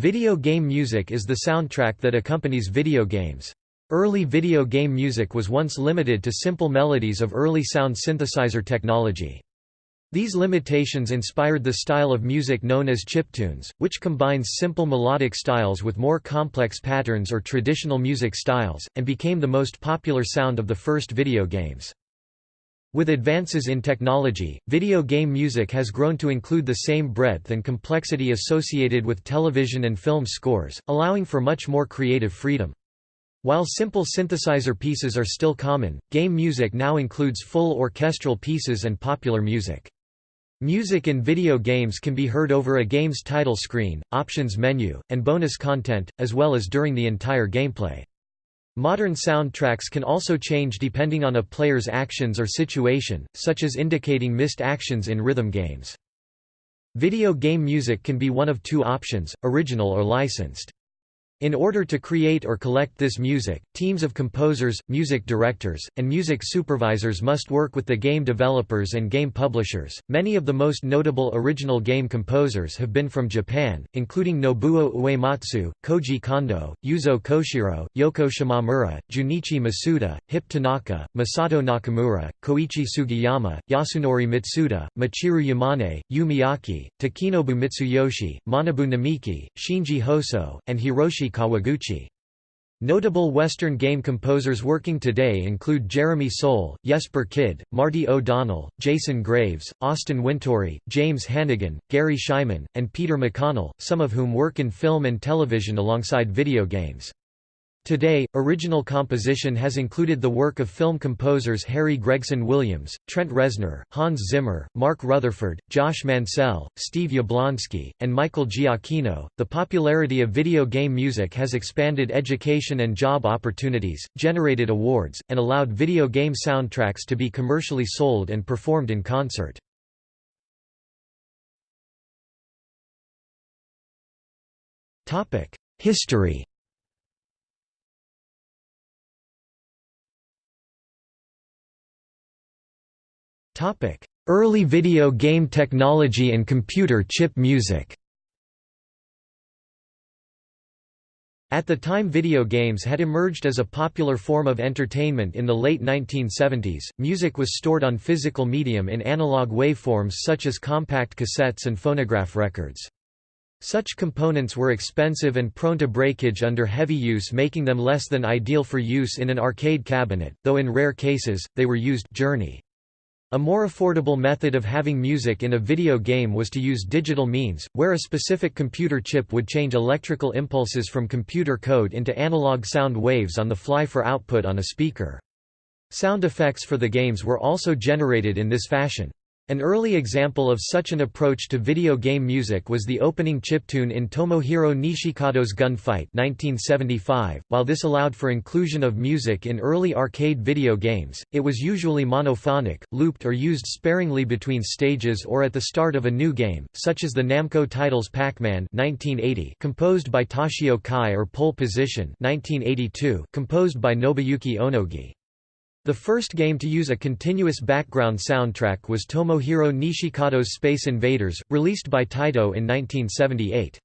Video game music is the soundtrack that accompanies video games. Early video game music was once limited to simple melodies of early sound synthesizer technology. These limitations inspired the style of music known as chiptunes, which combines simple melodic styles with more complex patterns or traditional music styles, and became the most popular sound of the first video games. With advances in technology, video game music has grown to include the same breadth and complexity associated with television and film scores, allowing for much more creative freedom. While simple synthesizer pieces are still common, game music now includes full orchestral pieces and popular music. Music in video games can be heard over a game's title screen, options menu, and bonus content, as well as during the entire gameplay. Modern soundtracks can also change depending on a player's actions or situation, such as indicating missed actions in rhythm games. Video game music can be one of two options, original or licensed. In order to create or collect this music, teams of composers, music directors, and music supervisors must work with the game developers and game publishers. Many of the most notable original game composers have been from Japan, including Nobuo Uematsu, Koji Kondo, Yuzo Koshiro, Yoko Shimamura, Junichi Masuda, Hip Tanaka, Masato Nakamura, Koichi Sugiyama, Yasunori Mitsuda, Michiru Yamane, Yu Takenobu Mitsuyoshi, Manabu Namiki, Shinji Hosoe, and Hiroshi Kawaguchi. Notable Western game composers working today include Jeremy Soule, Jesper Kyd, Marty O'Donnell, Jason Graves, Austin Wintory, James Hannigan, Gary Schyman, and Peter McConnell, some of whom work in film and television alongside video games. Today, original composition has included the work of film composers Harry Gregson Williams, Trent Reznor, Hans Zimmer, Mark Rutherford, Josh Mansell, Steve Jablonsky, and Michael Giacchino. The popularity of video game music has expanded education and job opportunities, generated awards, and allowed video game soundtracks to be commercially sold and performed in concert. History Early video game technology and computer chip music At the time video games had emerged as a popular form of entertainment in the late 1970s, music was stored on physical medium in analog waveforms such as compact cassettes and phonograph records. Such components were expensive and prone to breakage under heavy use making them less than ideal for use in an arcade cabinet, though in rare cases, they were used journey. A more affordable method of having music in a video game was to use digital means, where a specific computer chip would change electrical impulses from computer code into analog sound waves on the fly for output on a speaker. Sound effects for the games were also generated in this fashion. An early example of such an approach to video game music was the opening chiptune in Tomohiro Nishikado's Gunfight 1975. While this allowed for inclusion of music in early arcade video games, it was usually monophonic, looped or used sparingly between stages or at the start of a new game, such as the Namco titles Pac-Man 1980, composed by Toshio Kai or Pole Position 1982, composed by Nobuyuki Onogi. The first game to use a continuous background soundtrack was Tomohiro Nishikado's Space Invaders, released by Taito in 1978.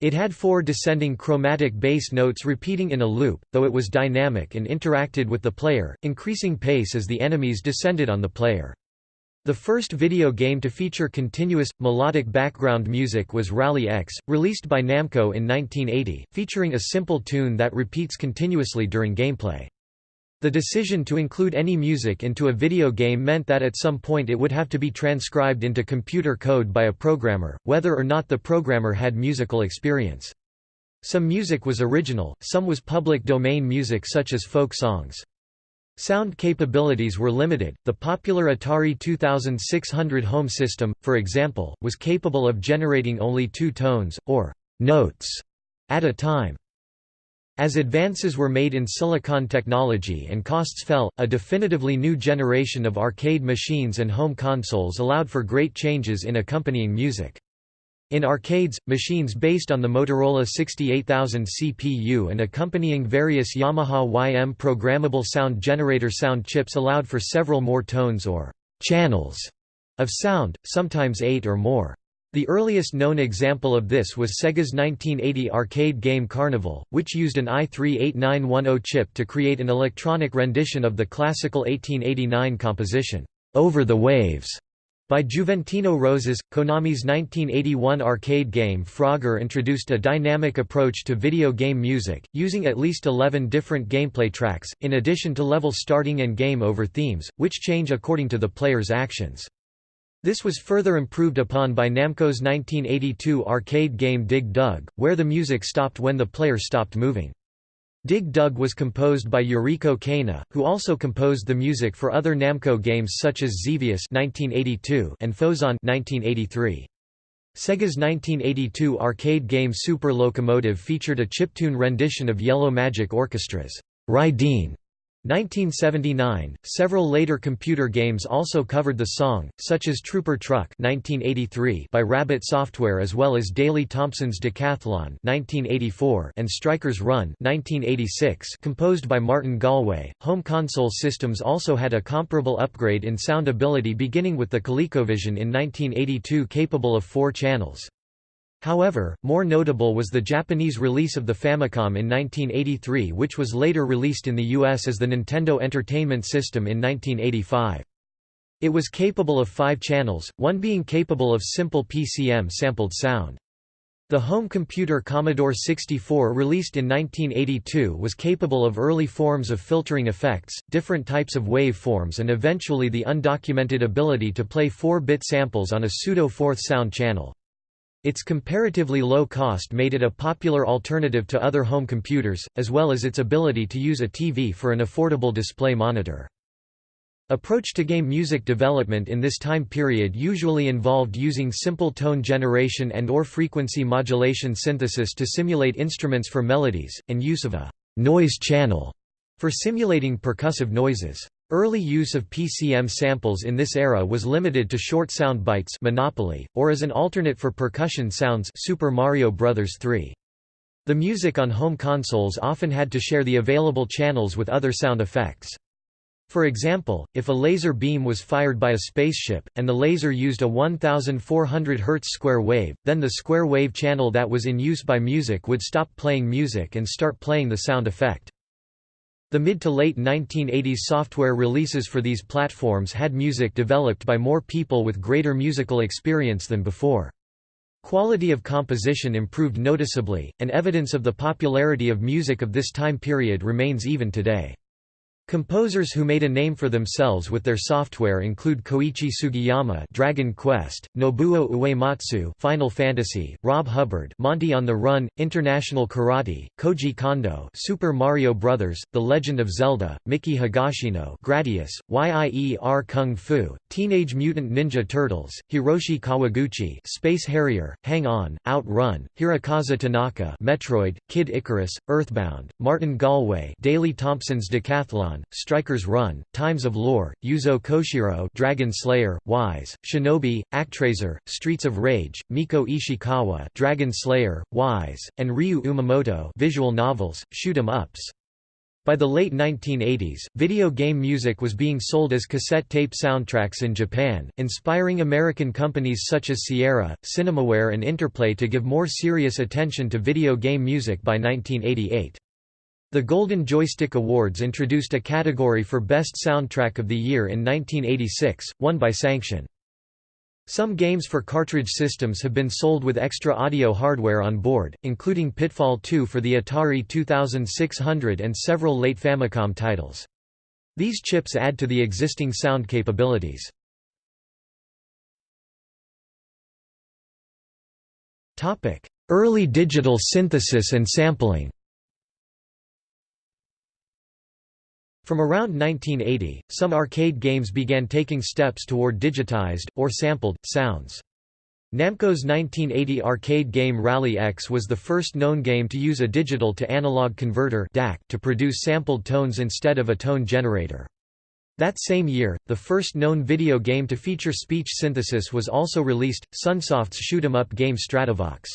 It had four descending chromatic bass notes repeating in a loop, though it was dynamic and interacted with the player, increasing pace as the enemies descended on the player. The first video game to feature continuous, melodic background music was Rally X, released by Namco in 1980, featuring a simple tune that repeats continuously during gameplay. The decision to include any music into a video game meant that at some point it would have to be transcribed into computer code by a programmer, whether or not the programmer had musical experience. Some music was original, some was public domain music such as folk songs. Sound capabilities were limited. The popular Atari 2600 home system, for example, was capable of generating only two tones, or notes, at a time. As advances were made in silicon technology and costs fell, a definitively new generation of arcade machines and home consoles allowed for great changes in accompanying music. In arcades, machines based on the Motorola 68000 CPU and accompanying various Yamaha YM programmable sound generator sound chips allowed for several more tones or channels of sound, sometimes eight or more. The earliest known example of this was Sega's 1980 arcade game Carnival, which used an AY-3-8910 chip to create an electronic rendition of the classical 1889 composition, Over the Waves, by Juventino Rosas. Konami's 1981 arcade game Frogger introduced a dynamic approach to video game music, using at least 11 different gameplay tracks, in addition to level starting and game over themes, which change according to the player's actions. This was further improved upon by Namco's 1982 arcade game Dig Dug, where the music stopped when the player stopped moving. Dig Dug was composed by Yuriko Keino, who also composed the music for other Namco games such as Xevious (1982) and Phozon (1983). Sega's 1982 arcade game Super Locomotive featured a chiptune rendition of Yellow Magic Orchestra's Rydeen 1979. Several later computer games also covered the song, such as Trooper Truck (1983) by Rabbit Software, as well as Daley Thompson's Decathlon (1984) and Stryker's Run (1986), composed by Martin Galway. Home console systems also had a comparable upgrade in sound ability, beginning with the ColecoVision in 1982, capable of four channels. However, more notable was the Japanese release of the Famicom in 1983 which was later released in the US as the Nintendo Entertainment System in 1985. It was capable of five channels, one being capable of simple PCM sampled sound. The home computer Commodore 64 released in 1982 was capable of early forms of filtering effects, different types of wave forms and eventually the undocumented ability to play 4-bit samples on a pseudo-fourth sound channel. Its comparatively low cost made it a popular alternative to other home computers, as well as its ability to use a TV for an affordable display monitor. Approach to game music development in this time period usually involved using simple tone generation and or frequency modulation synthesis to simulate instruments for melodies, and use of a «noise channel» for simulating percussive noises. Early use of PCM samples in this era was limited to short sound bites Monopoly, or as an alternate for percussion sounds Super Mario Bros. 3. The music on home consoles often had to share the available channels with other sound effects. For example, if a laser beam was fired by a spaceship, and the laser used a 1400 Hz square wave, then the square wave channel that was in use by music would stop playing music and start playing the sound effect. The mid to late 1980s software releases for these platforms had music developed by more people with greater musical experience than before. Quality of composition improved noticeably, and evidence of the popularity of music of this time period remains even today. Composers who made a name for themselves with their software include Koichi Sugiyama Dragon Quest, Nobuo Uematsu Final Fantasy, Rob Hubbard Monty on the Run, International Karate, Koji Kondo Super Mario Bros., The Legend of Zelda, Miki Higashino Gradius, Yie Ar Kung Fu, Teenage Mutant Ninja Turtles, Hiroshi Kawaguchi Space Harrier, Hang On, Outrun, Hirokazu Tanaka Metroid, Kid Icarus, Earthbound, Martin Galway Daley Thompson's Decathlon Stryker's Run, Times of Lore, Yuzo Koshiro Dragon Slayer, Wise, Shinobi, Actraiser, Streets of Rage, Mieko Ishikawa Dragon Slayer, Wise, and Ryu Umemoto visual novels, shoot 'em ups. By the late 1980s, video game music was being sold as cassette tape soundtracks in Japan, inspiring American companies such as Sierra, Cinemaware and Interplay to give more serious attention to video game music by 1988. The Golden Joystick Awards introduced a category for Best Soundtrack of the Year in 1986, won by Sanxion. Some games for cartridge systems have been sold with extra audio hardware on board, including Pitfall 2 for the Atari 2600 and several late Famicom titles. These chips add to the existing sound capabilities. Early digital synthesis and sampling From around 1980, some arcade games began taking steps toward digitized, or sampled, sounds. Namco's 1980 arcade game Rally X was the first known game to use a digital-to-analog converter to produce sampled tones instead of a tone generator. That same year, the first known video game to feature speech synthesis was also released, Sunsoft's shoot 'em up game Stratovox.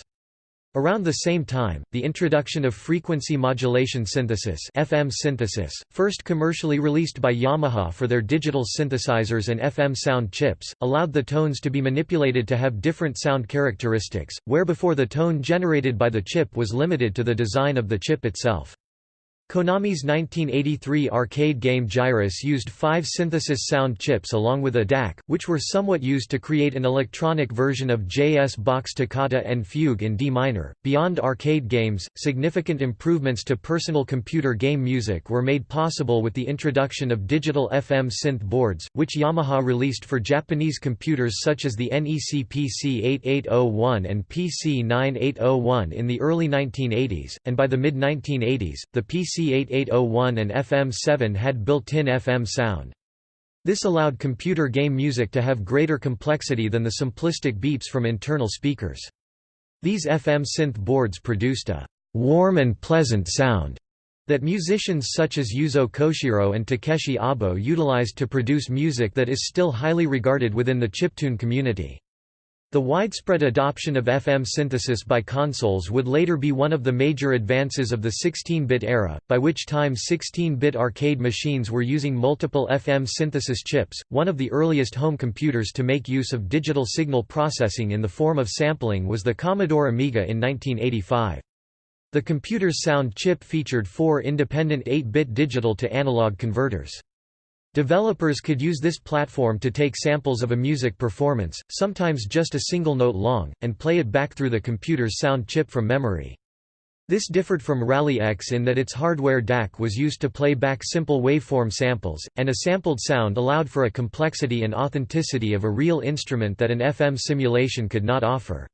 Around the same time, the introduction of frequency modulation synthesis FM synthesis, first commercially released by Yamaha for their digital synthesizers and FM sound chips, allowed the tones to be manipulated to have different sound characteristics, where before the tone generated by the chip was limited to the design of the chip itself. Konami's 1983 arcade game Gyruss used five synthesis sound chips along with a DAC, which were somewhat used to create an electronic version of JS Bach's Toccata and Fugue in D minor. Beyond arcade games, significant improvements to personal computer game music were made possible with the introduction of digital FM synth boards, which Yamaha released for Japanese computers such as the NEC PC8801 and PC9801 in the early 1980s, and by the mid 1980s, the PC C8801 and FM7 had built-in FM sound. This allowed computer game music to have greater complexity than the simplistic beeps from internal speakers. These FM synth boards produced a warm and pleasant sound that musicians such as Yuzo Koshiro and Takeshi Abo utilized to produce music that is still highly regarded within the chiptune community. The widespread adoption of FM synthesis by consoles would later be one of the major advances of the 16-bit era, by which time 16-bit arcade machines were using multiple FM synthesis chips, one of the earliest home computers to make use of digital signal processing in the form of sampling was the Commodore Amiga in 1985. The computer's sound chip featured four independent 8-bit digital to analog converters. Developers could use this platform to take samples of a music performance, sometimes just a single note long, and play it back through the computer's sound chip from memory. This differed from Rally X in that its hardware DAC was used to play back simple waveform samples, and a sampled sound allowed for a complexity and authenticity of a real instrument that an FM simulation could not offer.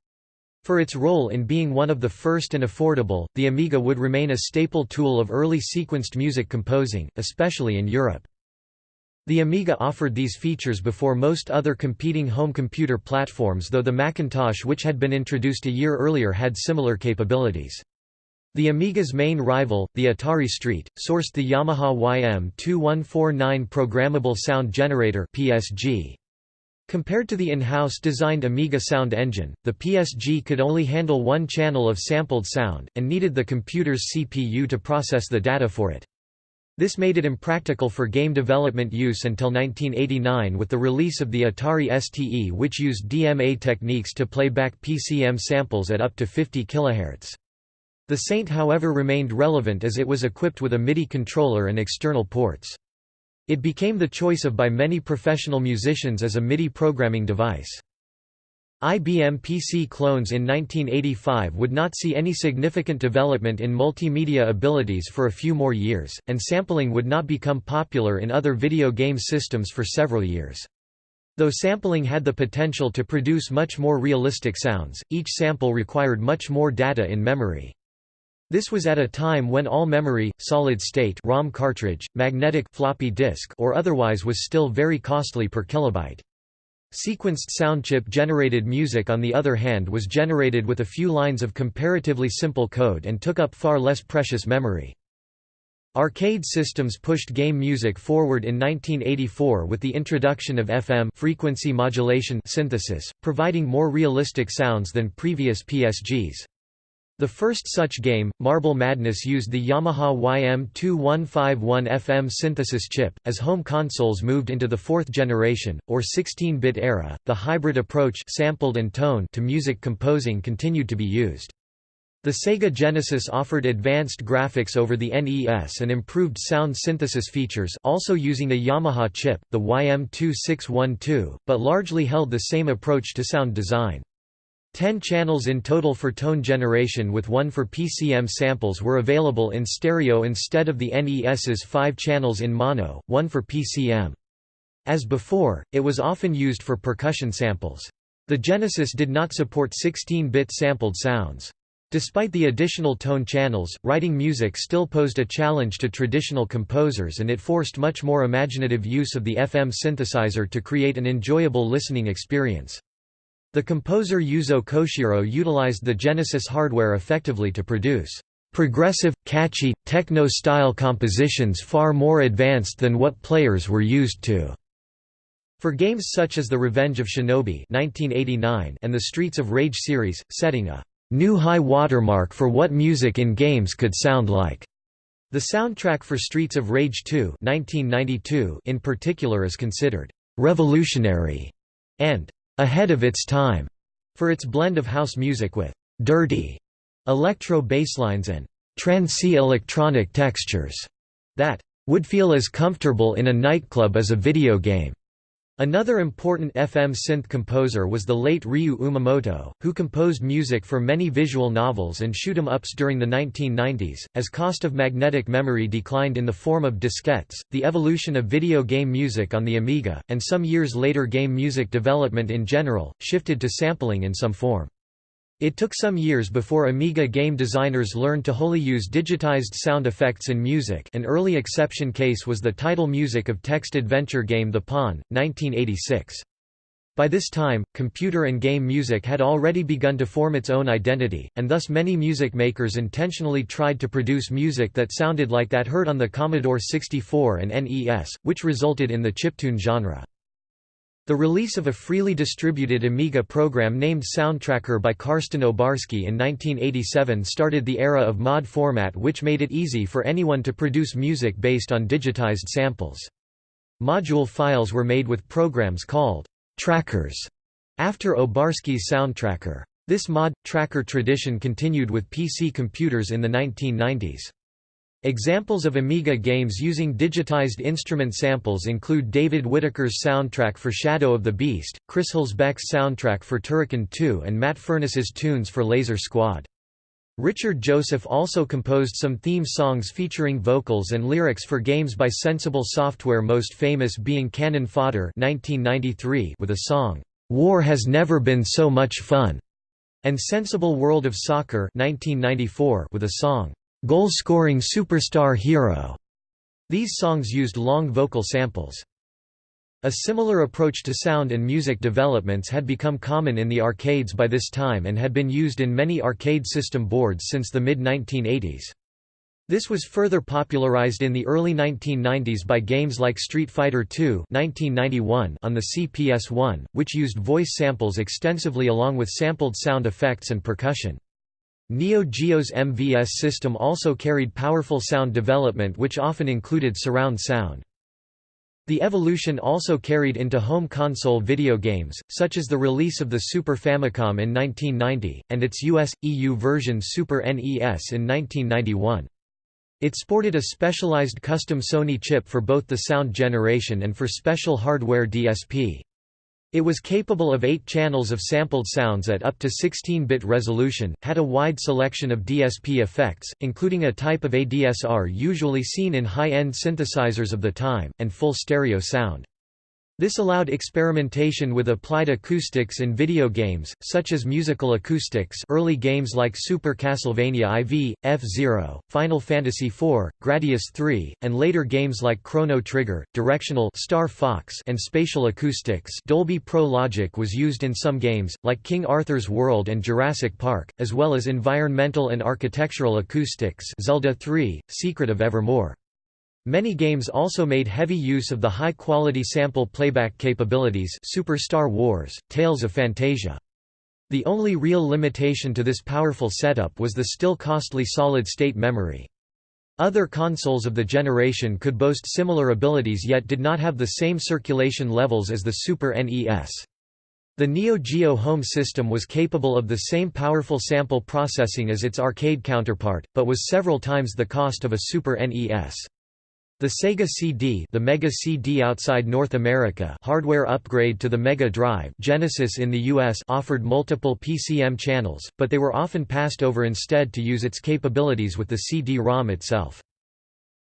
For its role in being one of the first and affordable, the Amiga would remain a staple tool of early sequenced music composing, especially in Europe. The Amiga offered these features before most other competing home computer platforms though the Macintosh which had been introduced a year earlier had similar capabilities. The Amiga's main rival, the Atari ST, sourced the Yamaha YM2149 Programmable Sound Generator PSG. Compared to the in-house designed Amiga sound engine, the PSG could only handle one channel of sampled sound, and needed the computer's CPU to process the data for it. This made it impractical for game development use until 1989 with the release of the Atari STE which used DMA techniques to play back PCM samples at up to 50 kHz. The ST however remained relevant as it was equipped with a MIDI controller and external ports. It became the choice of by many professional musicians as a MIDI programming device. IBM PC clones in 1985 would not see any significant development in multimedia abilities for a few more years, and sampling would not become popular in other video game systems for several years. Though sampling had the potential to produce much more realistic sounds, each sample required much more data in memory. This was at a time when all memory, solid-state ROM cartridge, magnetic floppy disk or otherwise was still very costly per kilobyte. Sequenced soundchip-generated music on the other hand was generated with a few lines of comparatively simple code and took up far less precious memory. Arcade systems pushed game music forward in 1984 with the introduction of FM frequency modulation synthesis, providing more realistic sounds than previous PSGs. The first such game, Marble Madness used the Yamaha YM2151 FM synthesis chip. As home consoles moved into the fourth generation, or 16-bit era, the hybrid approach sampled and tone to music composing continued to be used. The Sega Genesis offered advanced graphics over the NES and improved sound synthesis features also using a Yamaha chip, the YM2612, but largely held the same approach to sound design. Ten channels in total for tone generation with one for PCM samples were available in stereo instead of the NES's five channels in mono, one for PCM. As before, it was often used for percussion samples. The Genesis did not support 16-bit sampled sounds. Despite the additional tone channels, writing music still posed a challenge to traditional composers and it forced much more imaginative use of the FM synthesizer to create an enjoyable listening experience. The composer Yuzo Koshiro utilized the Genesis hardware effectively to produce progressive, catchy, techno-style compositions far more advanced than what players were used to. For games such as The Revenge of Shinobi 1989 and the Streets of Rage series, setting a new high watermark for what music in games could sound like. The soundtrack for Streets of Rage 2 1992 in particular is considered revolutionary and ahead of its time for its blend of house music with dirty electro basslines and trancy electronic textures that would feel as comfortable in a nightclub as a video game. Another important FM synth composer was the late Ryu Umemoto, who composed music for many visual novels and shoot 'em ups during the 1990s. As cost of magnetic memory declined in the form of diskettes, the evolution of video game music on the Amiga, and some years later game music development in general, shifted to sampling in some form. It took some years before Amiga game designers learned to wholly use digitized sound effects in music an early exception case was the title music of text-adventure game The Pawn, 1986. By this time, computer and game music had already begun to form its own identity, and thus many music makers intentionally tried to produce music that sounded like that heard on the Commodore 64 and NES, which resulted in the chiptune genre. The release of a freely distributed Amiga program named Soundtracker by Karsten Obarski in 1987 started the era of mod format which made it easy for anyone to produce music based on digitized samples. Module files were made with programs called trackers after Obarski's Soundtracker. This mod, tracker tradition continued with PC computers in the 1990s. Examples of Amiga games using digitized instrument samples include David Whittaker's soundtrack for Shadow of the Beast, Chris Hülsbeck's soundtrack for Turrican 2 and Matt Furniss's tunes for Laser Squad. Richard Joseph also composed some theme songs featuring vocals and lyrics for games by Sensible Software most famous being Cannon Fodder 1993 with a song, "'War Has Never Been So Much Fun' and Sensible World of Soccer 1994 with a song, goal-scoring superstar hero. These songs used long vocal samples. A similar approach to sound and music developments had become common in the arcades by this time and had been used in many arcade system boards since the mid-1980s. This was further popularized in the early 1990s by games like Street Fighter II on the CPS-1, which used voice samples extensively along with sampled sound effects and percussion. Neo Geo's MVS system also carried powerful sound development which often included surround sound. The evolution also carried into home console video games, such as the release of the Super Famicom in 1990, and its US, EU version Super NES in 1991. It sported a specialized custom Sony chip for both the sound generation and for special hardware DSP. It was capable of eight channels of sampled sounds at up to 16-bit resolution, had a wide selection of DSP effects, including a type of ADSR usually seen in high-end synthesizers of the time, and full stereo sound. This allowed experimentation with applied acoustics in video games, such as musical acoustics early games like Super Castlevania IV, F-Zero, Final Fantasy IV, Gradius III, and later games like Chrono Trigger, Directional Star Fox and Spatial Acoustics Dolby Pro Logic was used in some games, like King Arthur's World and Jurassic Park, as well as environmental and architectural acoustics Zelda 3, Secret of Evermore. Many games also made heavy use of the high-quality sample playback capabilities Super Star Wars, Tales of Phantasia. The only real limitation to this powerful setup was the still costly solid-state memory. Other consoles of the generation could boast similar abilities yet did not have the same circulation levels as the Super NES. The Neo Geo home system was capable of the same powerful sample processing as its arcade counterpart, but was several times the cost of a Super NES. The Sega CD, the Mega CD outside North America, hardware upgrade to the Mega Drive, Genesis in the US, offered multiple PCM channels, but they were often passed over instead to use its capabilities with the CD-ROM itself.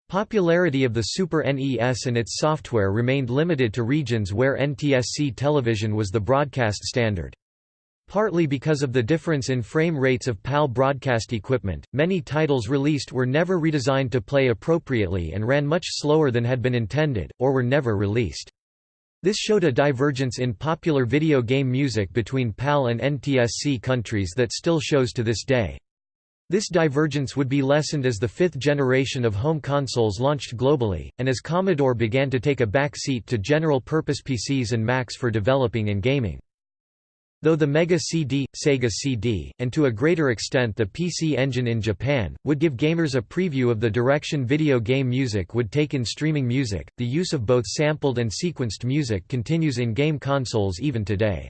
Popularity of the Super NES and its software remained limited to regions where NTSC television was the broadcast standard. Partly because of the difference in frame rates of PAL broadcast equipment, many titles released were never redesigned to play appropriately and ran much slower than had been intended, or were never released. This showed a divergence in popular video game music between PAL and NTSC countries that still shows to this day. This divergence would be lessened as the fifth generation of home consoles launched globally, and as Commodore began to take a back seat to general-purpose PCs and Macs for developing and gaming. Though the Mega CD, Sega CD, and to a greater extent the PC Engine in Japan, would give gamers a preview of the direction video game music would take in streaming music, the use of both sampled and sequenced music continues in game consoles even today.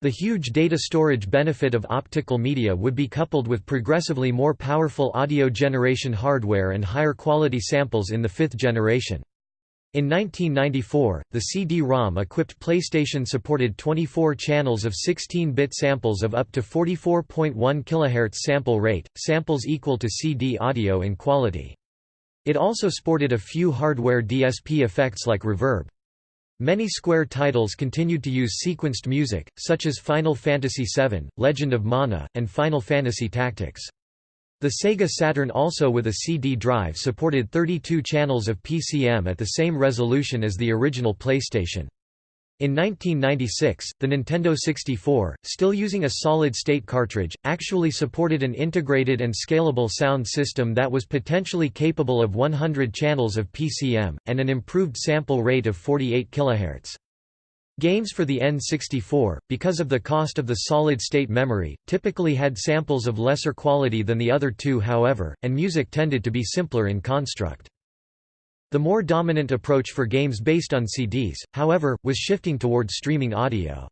The huge data storage benefit of optical media would be coupled with progressively more powerful audio generation hardware and higher quality samples in the fifth generation. In 1994, the CD-ROM equipped PlayStation supported 24 channels of 16-bit samples of up to 44.1 kHz sample rate, samples equal to CD audio in quality. It also sported a few hardware DSP effects like reverb. Many Square titles continued to use sequenced music, such as Final Fantasy VII, Legend of Mana, and Final Fantasy Tactics. The Sega Saturn also with a CD drive supported 32 channels of PCM at the same resolution as the original PlayStation. In 1996, the Nintendo 64, still using a solid-state cartridge, actually supported an integrated and scalable sound system that was potentially capable of 100 channels of PCM, and an improved sample rate of 48 kHz. Games for the N64, because of the cost of the solid-state memory, typically had samples of lesser quality than the other two however, and music tended to be simpler in construct. The more dominant approach for games based on CDs, however, was shifting towards streaming audio.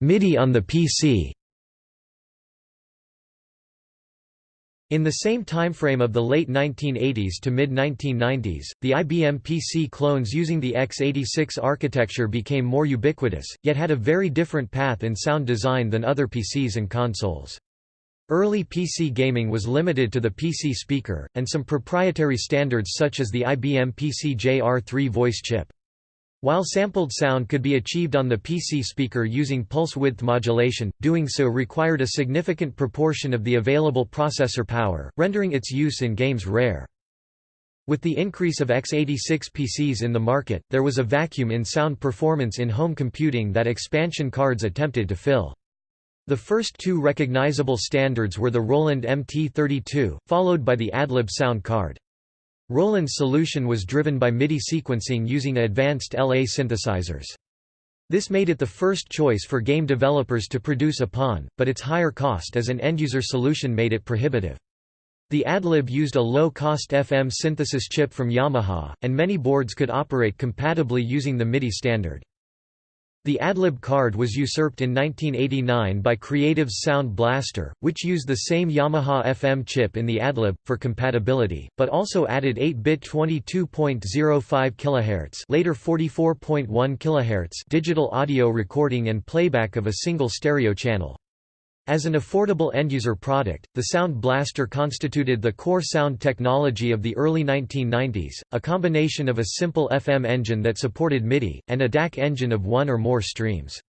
MIDI on the PC In the same timeframe of the late 1980s to mid-1990s, the IBM PC clones using the x86 architecture became more ubiquitous, yet had a very different path in sound design than other PCs and consoles. Early PC gaming was limited to the PC speaker, and some proprietary standards such as the IBM PC JR3 voice chip. While sampled sound could be achieved on the PC speaker using pulse width modulation, doing so required a significant proportion of the available processor power, rendering its use in games rare. With the increase of x86 PCs in the market, there was a vacuum in sound performance in home computing that expansion cards attempted to fill. The first two recognizable standards were the Roland MT32, followed by the Adlib sound card. Roland's solution was driven by MIDI sequencing using advanced LA synthesizers. This made it the first choice for game developers to produce upon, but its higher cost as an end-user solution made it prohibitive. The Adlib used a low-cost FM synthesis chip from Yamaha, and many boards could operate compatibly using the MIDI standard. The Adlib card was usurped in 1989 by Creative's Sound Blaster, which used the same Yamaha FM chip in the Adlib, for compatibility, but also added 8-bit 22.05 kHz later 44.1 kHz digital audio recording and playback of a single stereo channel. As an affordable end-user product, the Sound Blaster constituted the core sound technology of the early 1990s, a combination of a simple FM engine that supported MIDI, and a DAC engine of one or more streams.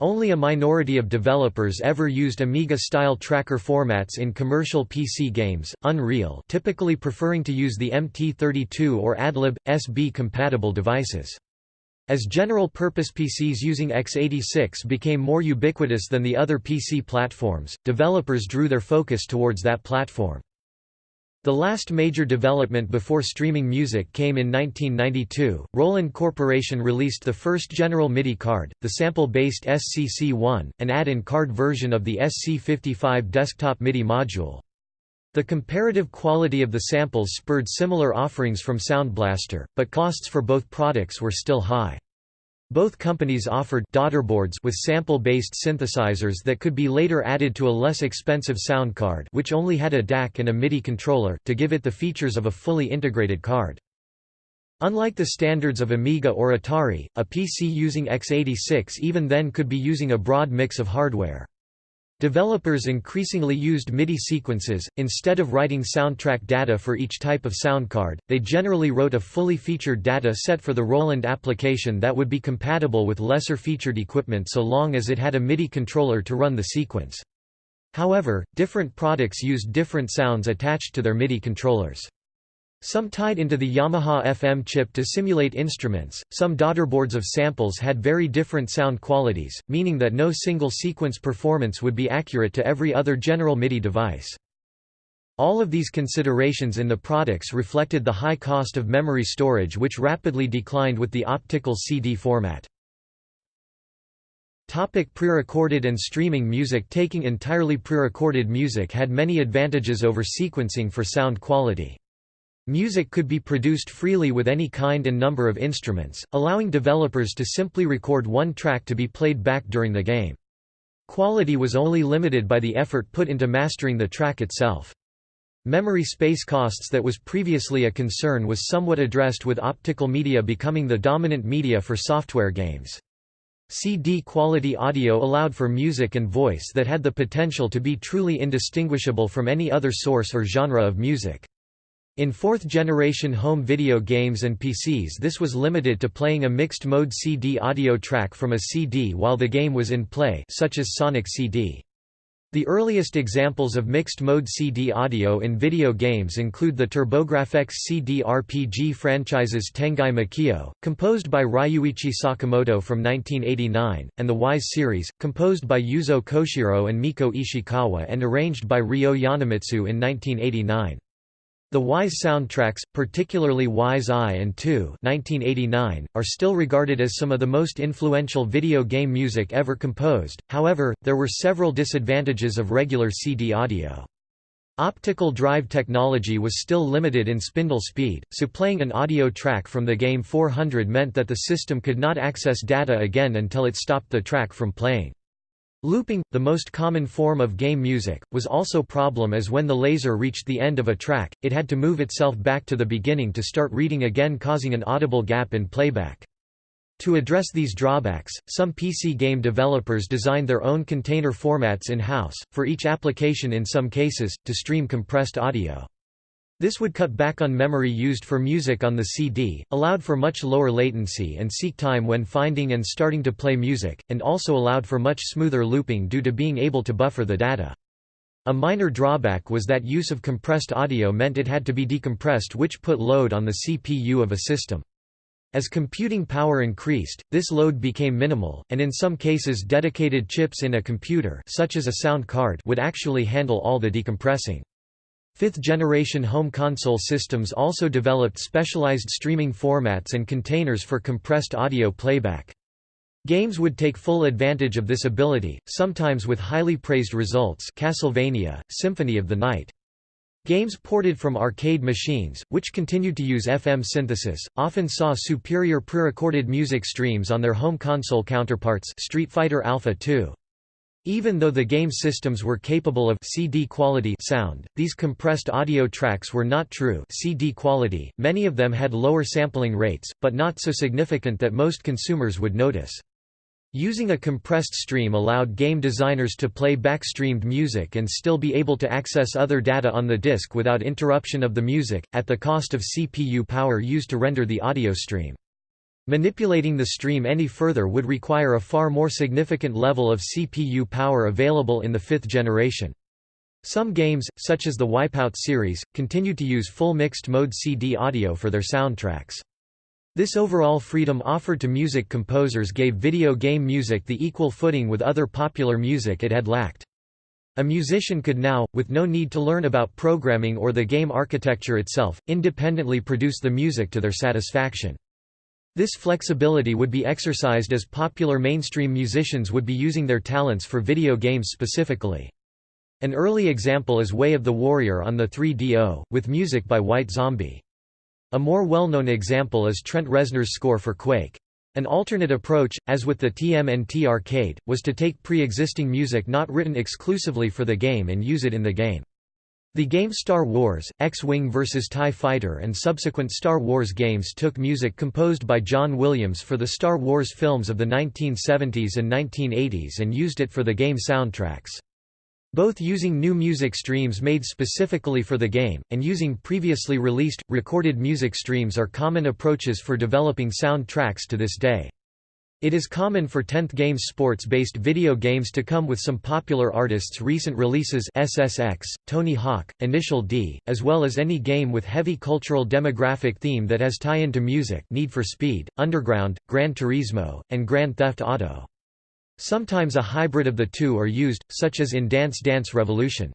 Only a minority of developers ever used Amiga-style tracker formats in commercial PC games, Unreal typically preferring to use the MT32 or Adlib, SB-compatible devices. As general-purpose PCs using x86 became more ubiquitous than the other PC platforms, developers drew their focus towards that platform. The last major development before streaming music came in 1992. Roland Corporation released the first General MIDI card, the sample-based SCC-1, an add-in card version of the SC55 desktop MIDI module. The comparative quality of the samples spurred similar offerings from Sound Blaster, but costs for both products were still high. Both companies offered daughterboards with sample-based synthesizers that could be later added to a less expensive sound card which only had a DAC and a MIDI controller, to give it the features of a fully integrated card. Unlike the standards of Amiga or Atari, a PC using x86 even then could be using a broad mix of hardware. Developers increasingly used MIDI sequences, instead of writing soundtrack data for each type of sound card, they generally wrote a fully featured data set for the Roland application that would be compatible with lesser featured equipment so long as it had a MIDI controller to run the sequence. However, different products used different sounds attached to their MIDI controllers. Some tied into the Yamaha FM chip to simulate instruments, some daughterboards of samples had very different sound qualities, meaning that no single sequence performance would be accurate to every other general MIDI device. All of these considerations in the products reflected the high cost of memory storage which rapidly declined with the optical CD format. Topic pre-recorded and streaming music Taking entirely pre-recorded music had many advantages over sequencing for sound quality. Music could be produced freely with any kind and number of instruments, allowing developers to simply record one track to be played back during the game. Quality was only limited by the effort put into mastering the track itself. Memory space costs that was previously a concern was somewhat addressed with optical media becoming the dominant media for software games. CD quality audio allowed for music and voice that had the potential to be truly indistinguishable from any other source or genre of music. In fourth-generation home video games and PCs this was limited to playing a mixed-mode CD audio track from a CD while the game was in play such as Sonic CD. The earliest examples of mixed-mode CD audio in video games include the TurboGrafx CD RPG franchises Tengai Makio, composed by Ryuichi Sakamoto from 1989, and the Wise series, composed by Yuzo Koshiro and Mieko Ishikawa and arranged by Ryo Yonemitsu in 1989. The Wise soundtracks, particularly Wise I and 1989, are still regarded as some of the most influential video game music ever composed, however, there were several disadvantages of regular CD audio. Optical drive technology was still limited in spindle speed, so playing an audio track from the game 400 meant that the system could not access data again until it stopped the track from playing. Looping, the most common form of game music, was also problem as when the laser reached the end of a track, it had to move itself back to the beginning to start reading again causing an audible gap in playback. To address these drawbacks, some PC game developers designed their own container formats in-house, for each application in some cases, to stream compressed audio. This would cut back on memory used for music on the CD, allowed for much lower latency and seek time when finding and starting to play music, and also allowed for much smoother looping due to being able to buffer the data. A minor drawback was that use of compressed audio meant it had to be decompressed which put load on the CPU of a system. As computing power increased, this load became minimal, and in some cases dedicated chips in a computer such as a sound card would actually handle all the decompressing. Fifth-generation home console systems also developed specialized streaming formats and containers for compressed audio playback. Games would take full advantage of this ability, sometimes with highly praised results Castlevania, Symphony of the Night. Games ported from arcade machines, which continued to use FM synthesis, often saw superior pre-recorded music streams on their home console counterparts Street Fighter Alpha 2. Even though the game systems were capable of CD quality sound, these compressed audio tracks were not true CD quality. Many of them had lower sampling rates, but not so significant that most consumers would notice. Using a compressed stream allowed game designers to play backstreamed music and still be able to access other data on the disc without interruption of the music, at the cost of CPU power used to render the audio stream. Manipulating the stream any further would require a far more significant level of CPU power available in the fifth generation. Some games, such as the Wipeout series, continued to use full mixed-mode CD audio for their soundtracks. This overall freedom offered to music composers gave video game music the equal footing with other popular music it had lacked. A musician could now, with no need to learn about programming or the game architecture itself, independently produce the music to their satisfaction. This flexibility would be exercised as popular mainstream musicians would be using their talents for video games specifically. An early example is Way of the Warrior on the 3DO, with music by White Zombie. A more well-known example is Trent Reznor's score for Quake. An alternate approach, as with the TMNT arcade, was to take pre-existing music not written exclusively for the game and use it in the game. The game Star Wars, X-Wing vs. TIE Fighter and subsequent Star Wars games took music composed by John Williams for the Star Wars films of the 1970s and 1980s and used it for the game soundtracks. Both using new music streams made specifically for the game, and using previously released, recorded music streams are common approaches for developing soundtracks to this day. It is common for 10th Games sports-based video games to come with some popular artists' recent releases SSX, Tony Hawk, Initial D, as well as any game with heavy cultural demographic theme that has tie-in to music Need for Speed, Underground, Gran Turismo, and Grand Theft Auto. Sometimes a hybrid of the two are used, such as in Dance Dance Revolution.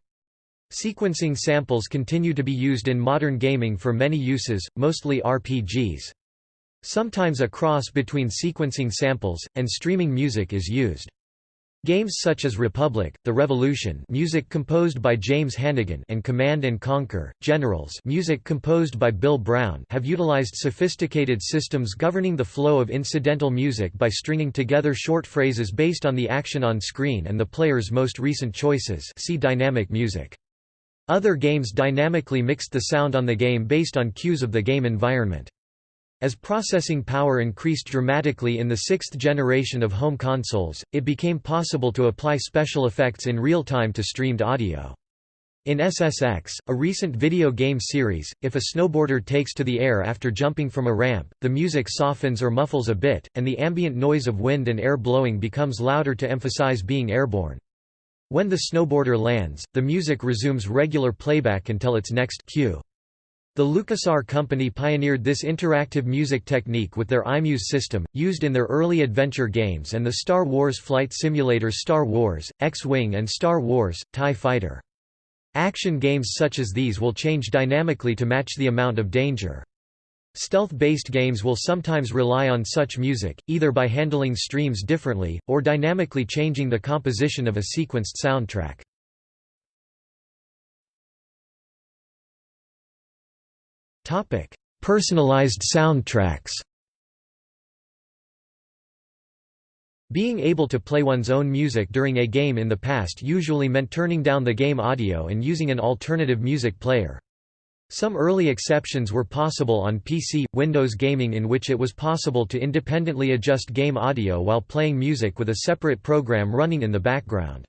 Sequencing samples continue to be used in modern gaming for many uses, mostly RPGs. Sometimes a cross between sequencing samples, and streaming music is used. Games such as Republic, The Revolution music composed by James Hannigan and Command & Conquer, Generals music composed by Bill Brown have utilized sophisticated systems governing the flow of incidental music by stringing together short phrases based on the action on screen and the player's most recent choices see dynamic music. Other games dynamically mixed the sound on the game based on cues of the game environment. As processing power increased dramatically in the sixth generation of home consoles, it became possible to apply special effects in real time to streamed audio. In SSX, a recent video game series, if a snowboarder takes to the air after jumping from a ramp, the music softens or muffles a bit, and the ambient noise of wind and air blowing becomes louder to emphasize being airborne. When the snowboarder lands, the music resumes regular playback until its next cue. The LucasArts company pioneered this interactive music technique with their iMuse system, used in their early adventure games and the Star Wars flight simulators Star Wars, X-Wing and Star Wars, TIE Fighter. Action games such as these will change dynamically to match the amount of danger. Stealth-based games will sometimes rely on such music, either by handling streams differently, or dynamically changing the composition of a sequenced soundtrack. Personalized soundtracks Being able to play one's own music during a game in the past usually meant turning down the game audio and using an alternative music player. Some early exceptions were possible on PC, Windows gaming in which it was possible to independently adjust game audio while playing music with a separate program running in the background.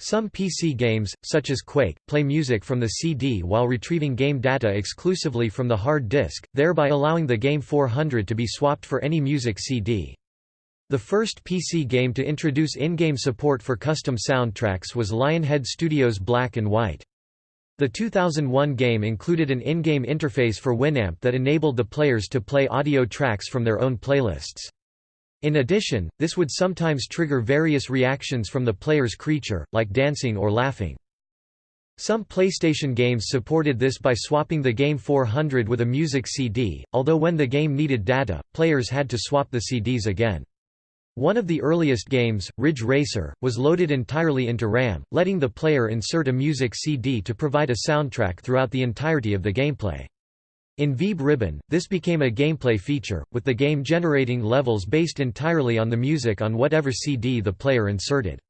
Some PC games, such as Quake, play music from the CD while retrieving game data exclusively from the hard disk, thereby allowing the Game 400 to be swapped for any music CD. The first PC game to introduce in-game support for custom soundtracks was Lionhead Studios' Black and White. The 2001 game included an in-game interface for Winamp that enabled the players to play audio tracks from their own playlists. In addition, this would sometimes trigger various reactions from the player's creature, like dancing or laughing. Some PlayStation games supported this by swapping the Game 400 with a music CD, although when the game needed data, players had to swap the CDs again. One of the earliest games, Ridge Racer, was loaded entirely into RAM, letting the player insert a music CD to provide a soundtrack throughout the entirety of the gameplay. In Vib-Ribbon, this became a gameplay feature, with the game generating levels based entirely on the music on whatever CD the player inserted.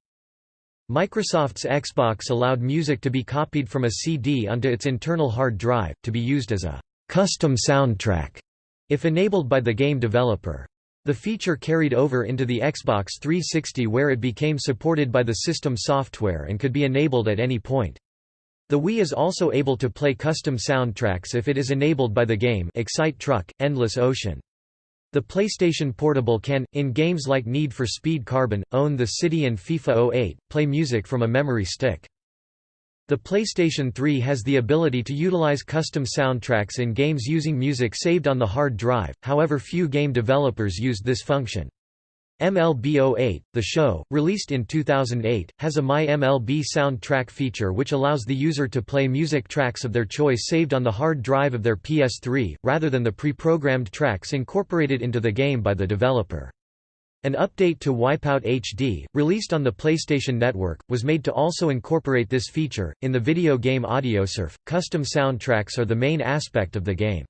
Microsoft's Xbox allowed music to be copied from a CD onto its internal hard drive, to be used as a «custom soundtrack» if enabled by the game developer. The feature carried over into the Xbox 360 where it became supported by the system software and could be enabled at any point. The Wii is also able to play custom soundtracks if it is enabled by the game Excite Truck, Endless Ocean. The PlayStation Portable can, in games like Need for Speed Carbon, Own the City and FIFA 08, play music from a memory stick. The PlayStation 3 has the ability to utilize custom soundtracks in games using music saved on the hard drive, however few game developers used this function. MLB 08, the show, released in 2008, has a My MLB soundtrack feature which allows the user to play music tracks of their choice saved on the hard drive of their PS3, rather than the pre-programmed tracks incorporated into the game by the developer. An update to Wipeout HD, released on the PlayStation Network, was made to also incorporate this feature. In the video game AudioSurf, custom soundtracks are the main aspect of the game.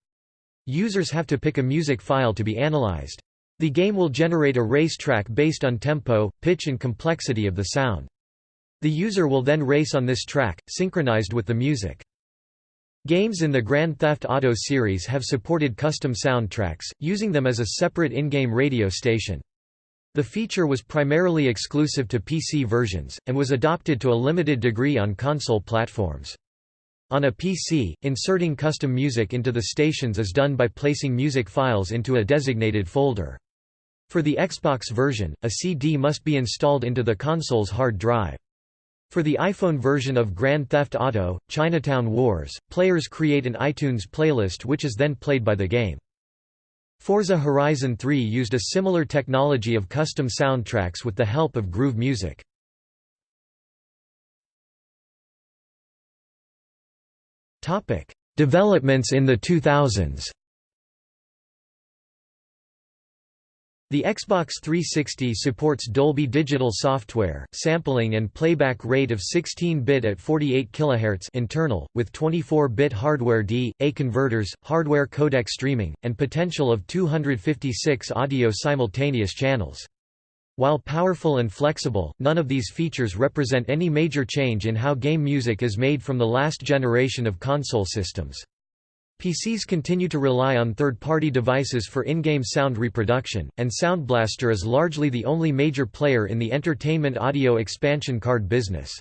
Users have to pick a music file to be analyzed. The game will generate a race track based on tempo, pitch and complexity of the sound. The user will then race on this track, synchronized with the music. Games in the Grand Theft Auto series have supported custom soundtracks, using them as a separate in-game radio station. The feature was primarily exclusive to PC versions, and was adopted to a limited degree on console platforms. On a PC, inserting custom music into the stations is done by placing music files into a designated folder. For the Xbox version, a CD must be installed into the console's hard drive. For the iPhone version of Grand Theft Auto, Chinatown Wars, players create an iTunes playlist which is then played by the game. Forza Horizon 3 used a similar technology of custom soundtracks with the help of Groove Music. Developments in the 2000s The Xbox 360 supports Dolby Digital software, sampling and playback rate of 16-bit at 48 kHz internal, with 24-bit hardware D/A converters, hardware codec streaming, and potential of 256 audio simultaneous channels. While powerful and flexible, none of these features represent any major change in how game music is made from the last generation of console systems. PCs continue to rely on third-party devices for in-game sound reproduction, and Sound Blaster is largely the only major player in the entertainment audio expansion card business.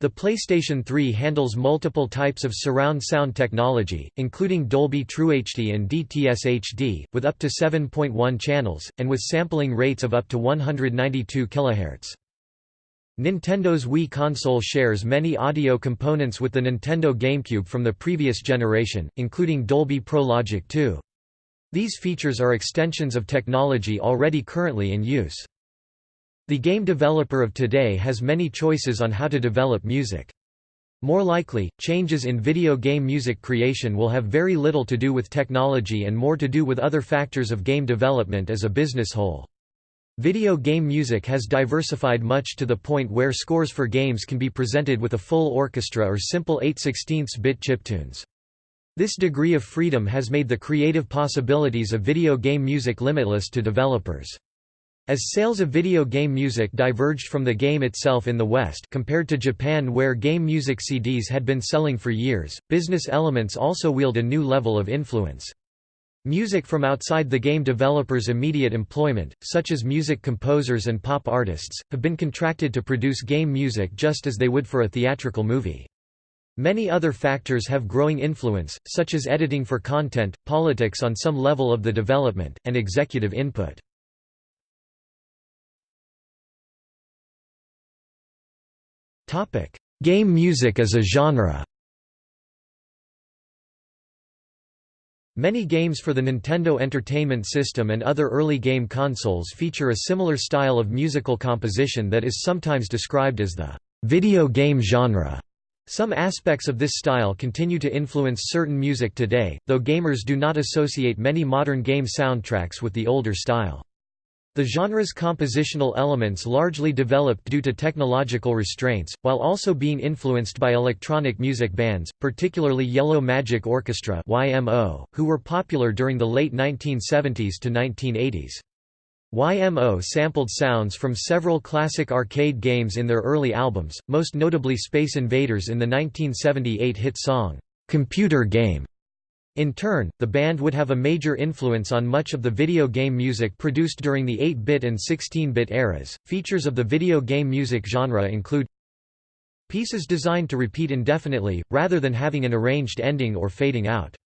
The PlayStation 3 handles multiple types of surround sound technology, including Dolby TrueHD and DTS HD, with up to 7.1 channels, and with sampling rates of up to 192 kHz. Nintendo's Wii console shares many audio components with the Nintendo GameCube from the previous generation, including Dolby Pro Logic 2. These features are extensions of technology already currently in use. The game developer of today has many choices on how to develop music. More likely, changes in video game music creation will have very little to do with technology and more to do with other factors of game development as a business whole. Video game music has diversified much to the point where scores for games can be presented with a full orchestra or simple 8 16 bit chiptunes. This degree of freedom has made the creative possibilities of video game music limitless to developers. As sales of video game music diverged from the game itself in the West compared to Japan where game music CDs had been selling for years, business elements also wield a new level of influence. Music from outside the game developers' immediate employment, such as music composers and pop artists, have been contracted to produce game music just as they would for a theatrical movie. Many other factors have growing influence, such as editing for content, politics on some level of the development, and executive input. Game music as a genre Many games for the Nintendo Entertainment System and other early game consoles feature a similar style of musical composition that is sometimes described as the video game genre. Some aspects of this style continue to influence certain music today, though gamers do not associate many modern game soundtracks with the older style. The genre's compositional elements largely developed due to technological restraints, while also being influenced by electronic music bands, particularly Yellow Magic Orchestra (YMO), who were popular during the late 1970s to 1980s. YMO sampled sounds from several classic arcade games in their early albums, most notably Space Invaders in the 1978 hit song, "'Computer Game' In turn, the band would have a major influence on much of the video game music produced during the 8-bit and 16-bit eras. Features of the video game music genre include pieces designed to repeat indefinitely, rather than having an arranged ending or fading out.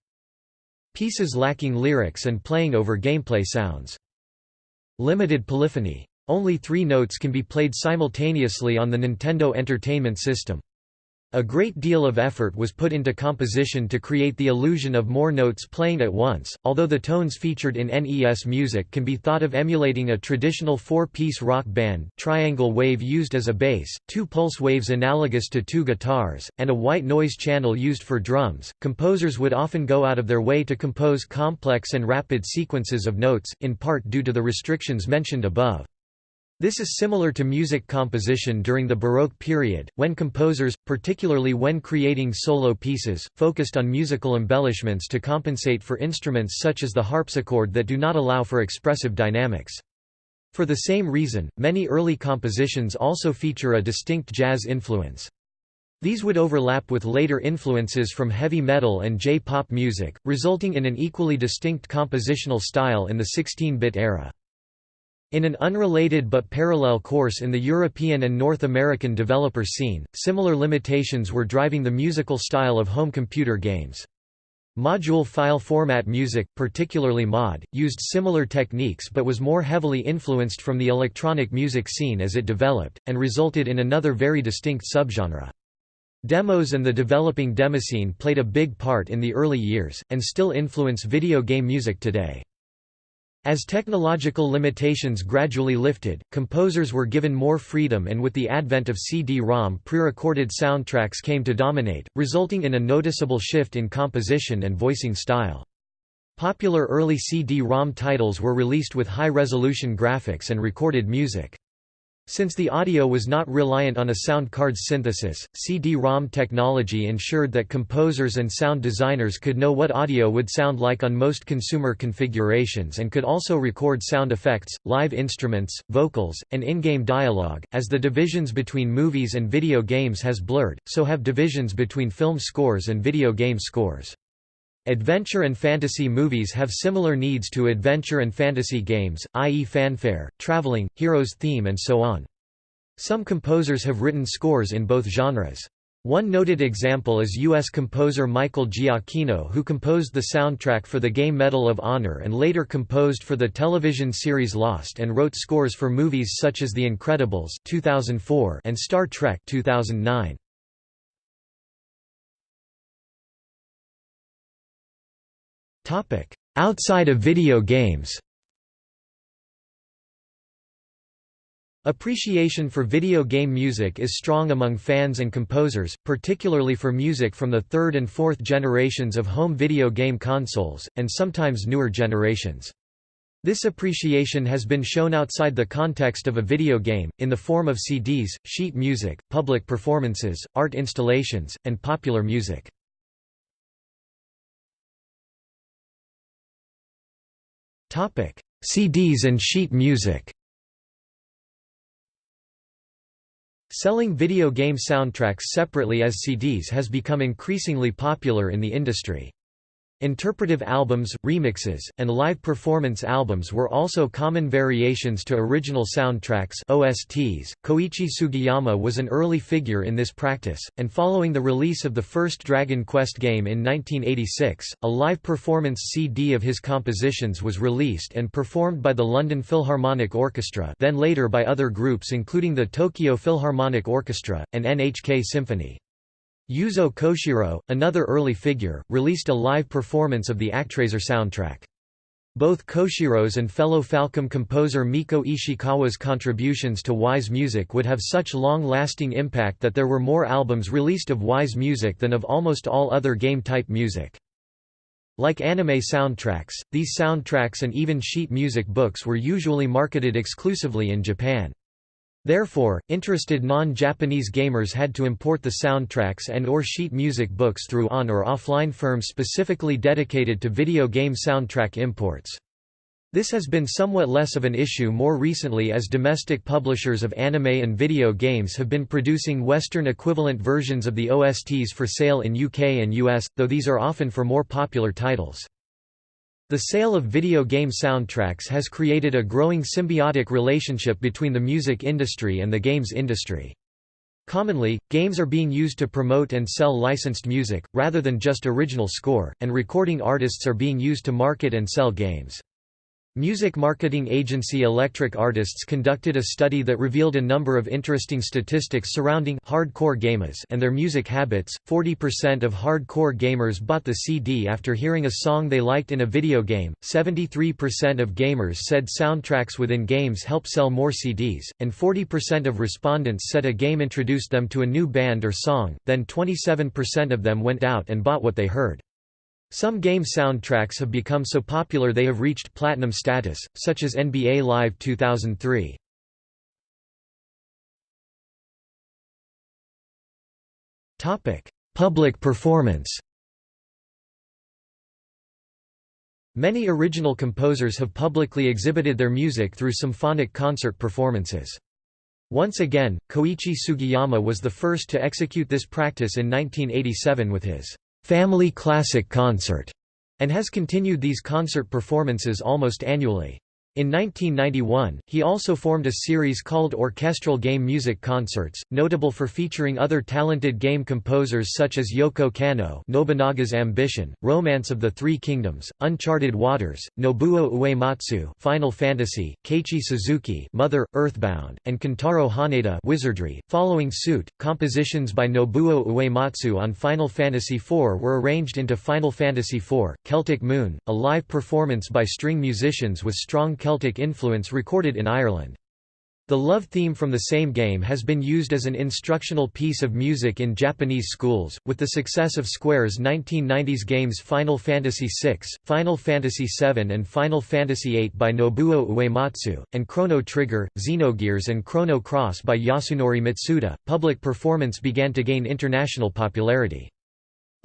Pieces lacking lyrics and playing over gameplay sounds. Limited polyphony. Only three notes can be played simultaneously on the Nintendo Entertainment System. A great deal of effort was put into composition to create the illusion of more notes playing at once, although the tones featured in NES music can be thought of emulating a traditional four-piece rock band triangle wave used as a bass, two pulse waves analogous to two guitars, and a white noise channel used for drums. Composers would often go out of their way to compose complex and rapid sequences of notes, in part due to the restrictions mentioned above. This is similar to music composition during the Baroque period, when composers, particularly when creating solo pieces, focused on musical embellishments to compensate for instruments such as the harpsichord that do not allow for expressive dynamics. For the same reason, many early compositions also feature a distinct jazz influence. These would overlap with later influences from heavy metal and J-pop music, resulting in an equally distinct compositional style in the 16-bit era. In an unrelated but parallel course in the European and North American developer scene, similar limitations were driving the musical style of home computer games. Module file format music, particularly mod, used similar techniques but was more heavily influenced from the electronic music scene as it developed, and resulted in another very distinct subgenre. Demos and the developing demoscene played a big part in the early years, and still influence video game music today. As technological limitations gradually lifted, composers were given more freedom and with the advent of CD-ROM pre-recorded soundtracks came to dominate, resulting in a noticeable shift in composition and voicing style. Popular early CD-ROM titles were released with high-resolution graphics and recorded music. Since the audio was not reliant on a sound card's synthesis, CD-ROM technology ensured that composers and sound designers could know what audio would sound like on most consumer configurations and could also record sound effects, live instruments, vocals, and in-game dialogue. As the divisions between movies and video games has blurred, so have divisions between film scores and video game scores. Adventure and fantasy movies have similar needs to adventure and fantasy games, i.e. fanfare, traveling, hero's theme and so on. Some composers have written scores in both genres. One noted example is U.S. composer Michael Giacchino who composed the soundtrack for the game Medal of Honor and later composed for the television series Lost and wrote scores for movies such as The Incredibles 2004 and Star Trek 2009. Topic: Outside of video games. Appreciation for video game music is strong among fans and composers, particularly for music from the third and fourth generations of home video game consoles, and sometimes newer generations. This appreciation has been shown outside the context of a video game, in the form of CDs, sheet music, public performances, art installations, and popular music. CDs and sheet music Selling video game soundtracks separately as CDs has become increasingly popular in the industry. Interpretive albums, remixes, and live performance albums were also common variations to original soundtracks OSTs. Koichi Sugiyama was an early figure in this practice, and following the release of the first Dragon Quest game in 1986, a live performance CD of his compositions was released and performed by the London Philharmonic Orchestra then later by other groups including the Tokyo Philharmonic Orchestra, and NHK Symphony. Yuzo Koshiro, another early figure, released a live performance of the Actraiser soundtrack. Both Koshiro's and fellow Falcom composer Mieko Ishikawa's contributions to Ys music would have such long-lasting impact that there were more albums released of Ys music than of almost all other game-type music. Like anime soundtracks, these soundtracks and even sheet music books were usually marketed exclusively in Japan. Therefore, interested non-Japanese gamers had to import the soundtracks and or sheet music books through on- or offline firms specifically dedicated to video game soundtrack imports. This has been somewhat less of an issue more recently as domestic publishers of anime and video games have been producing Western equivalent versions of the OSTs for sale in UK and US, though these are often for more popular titles. The sale of video game soundtracks has created a growing symbiotic relationship between the music industry and the games industry. Commonly, games are being used to promote and sell licensed music, rather than just original score, and recording artists are being used to market and sell games. Music marketing agency Electric Artists conducted a study that revealed a number of interesting statistics surrounding hardcore gamers and their music habits. 40% of hardcore gamers bought the CD after hearing a song they liked in a video game, 73% of gamers said soundtracks within games help sell more CDs, and 40% of respondents said a game introduced them to a new band or song, then 27% of them went out and bought what they heard. Some game soundtracks have become so popular they have reached platinum status, such as NBA Live 2003. Public performance Many original composers have publicly exhibited their music through symphonic concert performances. Once again, Koichi Sugiyama was the first to execute this practice in 1987 with his Family Classic Concert, and has continued these concert performances almost annually. In 1991, he also formed a series called Orchestral Game Music Concerts, notable for featuring other talented game composers such as Yoko Kanno Nobunaga's Ambition, Romance of the Three Kingdoms, Uncharted Waters, Nobuo Uematsu Final Fantasy, Keiichi Suzuki Mother, Earthbound, and Kentaro Haneda Wizardry. Following suit, compositions by Nobuo Uematsu on Final Fantasy IV were arranged into Final Fantasy IV, Celtic Moon, a live performance by string musicians with strong Celtic influence recorded in Ireland. The love theme from the same game has been used as an instructional piece of music in Japanese schools, with the success of Square's 1990s games Final Fantasy VI, Final Fantasy VII and Final Fantasy VIII by Nobuo Uematsu, and Chrono Trigger, Xenogears and Chrono Cross by Yasunori Mitsuda. Public performance began to gain international popularity.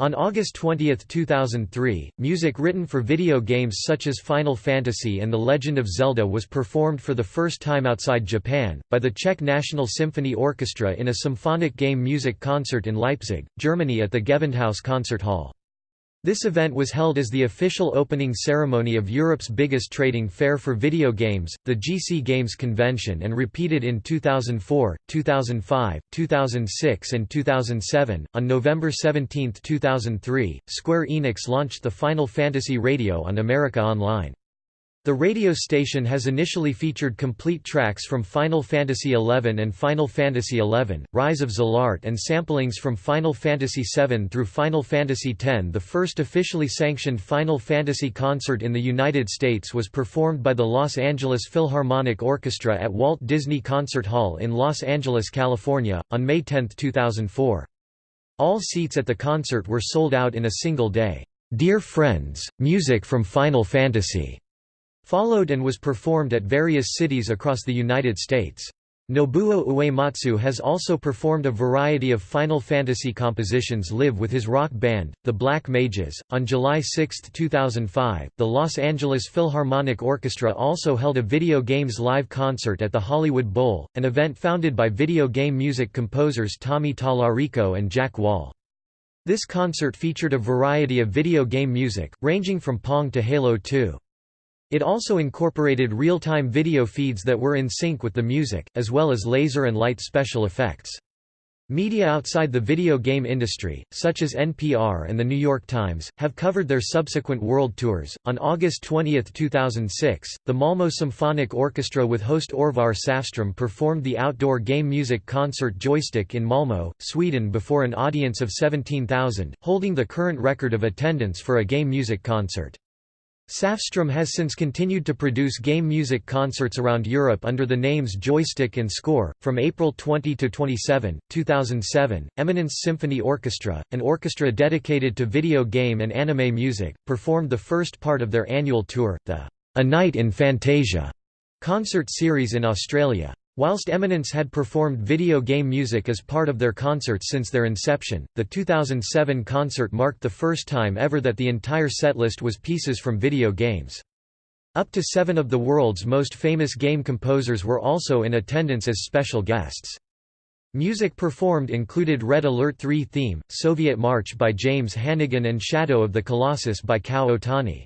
On August 20, 2003, music written for video games such as Final Fantasy and The Legend of Zelda was performed for the first time outside Japan, by the Czech National Symphony Orchestra in a symphonic game music concert in Leipzig, Germany at the Gewandhaus Concert Hall. This event was held as the official opening ceremony of Europe's biggest trading fair for video games, the GC Games Convention and repeated in 2004, 2005, 2006 and 2007. On November 17, 2003, Square Enix launched the Final Fantasy Radio on America Online. The radio station has initially featured complete tracks from Final Fantasy XI and Final Fantasy XI, Rise of Zilart and samplings from Final Fantasy VII through Final Fantasy X. The first officially sanctioned Final Fantasy concert in the United States was performed by the Los Angeles Philharmonic Orchestra at Walt Disney Concert Hall in Los Angeles, California, on May 10, 2004. All seats at the concert were sold out in a single day. Dear Friends, music from Final Fantasy followed and was performed at various cities across the United States. Nobuo Uematsu has also performed a variety of Final Fantasy compositions live with his rock band, the Black Mages. On July 6, 2005, the Los Angeles Philharmonic Orchestra also held a video games live concert at the Hollywood Bowl, an event founded by video game music composers Tommy Tallarico and Jack Wall. This concert featured a variety of video game music, ranging from Pong to Halo 2. It also incorporated real-time video feeds that were in sync with the music, as well as laser and light special effects. Media outside the video game industry, such as NPR and The New York Times, have covered their subsequent world tours. On August 20, 2006, the Malmö Symphonic Orchestra with host Orvar Säfström performed the outdoor game music concert Joystick in Malmö, Sweden before an audience of 17,000, holding the current record of attendance for a game music concert. Säfström has since continued to produce game music concerts around Europe under the names Joystick and Score. From April 20 to 27, 2007, Eminence Symphony Orchestra, an orchestra dedicated to video game and anime music, performed the first part of their annual tour, the A Night in Fantasia concert series in Australia. Whilst Eminence had performed video game music as part of their concerts since their inception, the 2007 concert marked the first time ever that the entire setlist was pieces from video games. Up to seven of the world's most famous game composers were also in attendance as special guests. Music performed included Red Alert 3 theme, Soviet March by James Hannigan and Shadow of the Colossus by Kow Otani.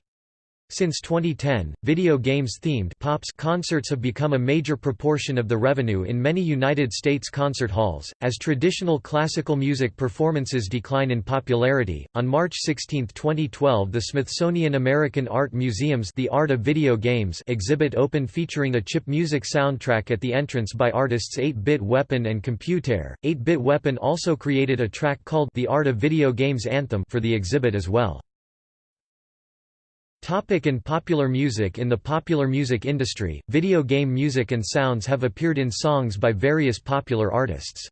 Since 2010, video games-themed pops concerts have become a major proportion of the revenue in many United States concert halls, as traditional classical music performances decline in popularity. On March 16, 2012, the Smithsonian American Art Museum's The Art of Video Games exhibit opened featuring a chip music soundtrack at the entrance by artists 8-Bit Weapon and ComputeHer. 8-Bit Weapon also created a track called The Art of Video Games Anthem for the exhibit as well. Topic in popular music In the popular music industry, video game music and sounds have appeared in songs by various popular artists.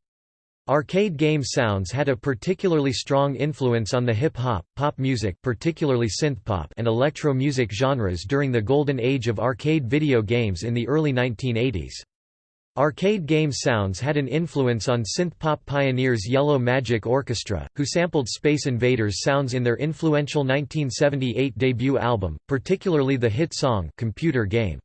Arcade game sounds had a particularly strong influence on the hip-hop, pop music particularly synthpop and electro music genres during the golden age of arcade video games in the early 1980s. Arcade game sounds had an influence on synthpop pioneers Yellow Magic Orchestra, who sampled Space Invaders sounds in their influential 1978 debut album, particularly the hit song Computer Game.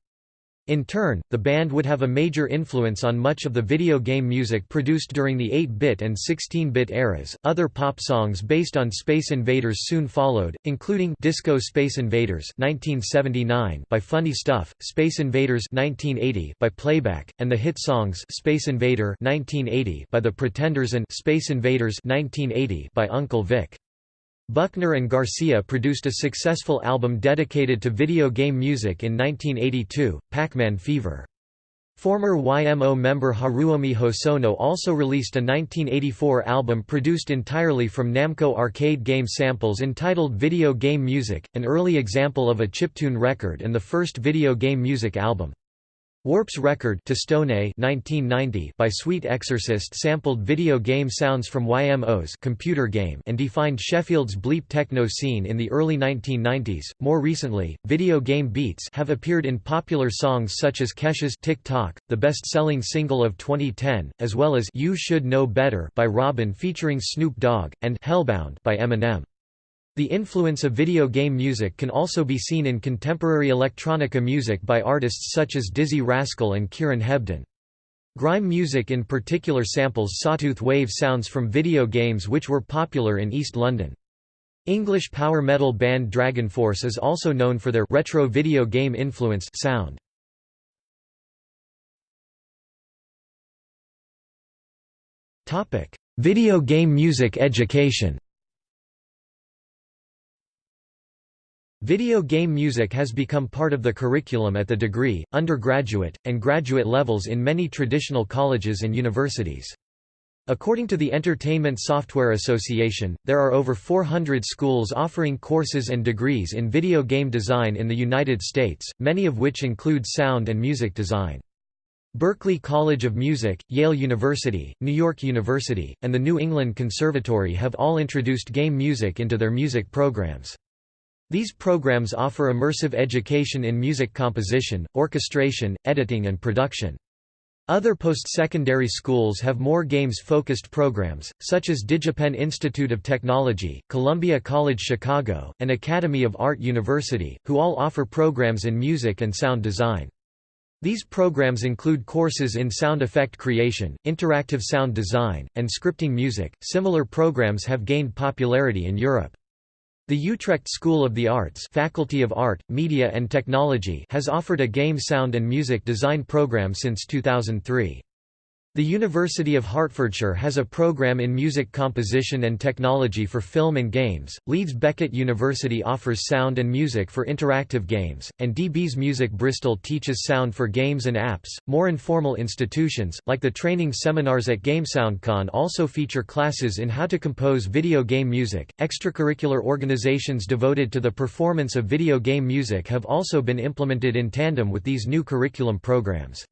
In turn, the band would have a major influence on much of the video game music produced during the 8-bit and 16-bit eras. Other pop songs based on Space Invaders soon followed, including Disco Space Invaders (1979) by Funny Stuff, Space Invaders (1980) by Playback, and the hit songs Space Invader (1980) by The Pretenders and Space Invaders (1980) by Uncle Vic. Buckner and Garcia produced a successful album dedicated to video game music in 1982, Pac-Man Fever. Former YMO member Haruomi Hosono also released a 1984 album produced entirely from Namco arcade game samples entitled Video Game Music, an early example of a chiptune record and the first video game music album. Warp's record Testone 1990 by Sweet Exorcist sampled video game sounds from YMO's computer game and defined Sheffield's bleep techno scene in the early 1990s. More recently, video game beats have appeared in popular songs such as Kesha's Tick the best-selling single of 2010, as well as You Should Know Better by Robyn featuring Snoop Dogg and Hellbound by Eminem. The influence of video game music can also be seen in contemporary electronica music by artists such as Dizzee Rascal and Kieran Hebden. Grime music in particular samples sawtooth wave sounds from video games which were popular in East London. English power metal band DragonForce is also known for their retro video game influenced sound. Topic: Video game music education Video game music has become part of the curriculum at the degree, undergraduate, and graduate levels in many traditional colleges and universities. According to the Entertainment Software Association, there are over 400 schools offering courses and degrees in video game design in the United States, many of which include sound and music design. Berklee College of Music, Yale University, New York University, and the New England Conservatory have all introduced game music into their music programs. These programs offer immersive education in music composition, orchestration, editing and production. Other post-secondary schools have more games-focused programs, such as DigiPen Institute of Technology, Columbia College Chicago, and Academy of Art University, who all offer programs in music and sound design. These programs include courses in sound effect creation, interactive sound design, and scripting music. Similar programs have gained popularity in Europe. The Utrecht School of the Arts Faculty of Art, Media and Technology has offered a game sound and music design program since 2003. The University of Hertfordshire has a program in music composition and technology for film and games, Leeds Beckett University offers sound and music for interactive games, and dBs Music Bristol teaches sound for games and apps. More informal institutions, like the training seminars at GameSoundCon, also feature classes in how to compose video game music. Extracurricular organizations devoted to the performance of video game music have also been implemented in tandem with these new curriculum programs.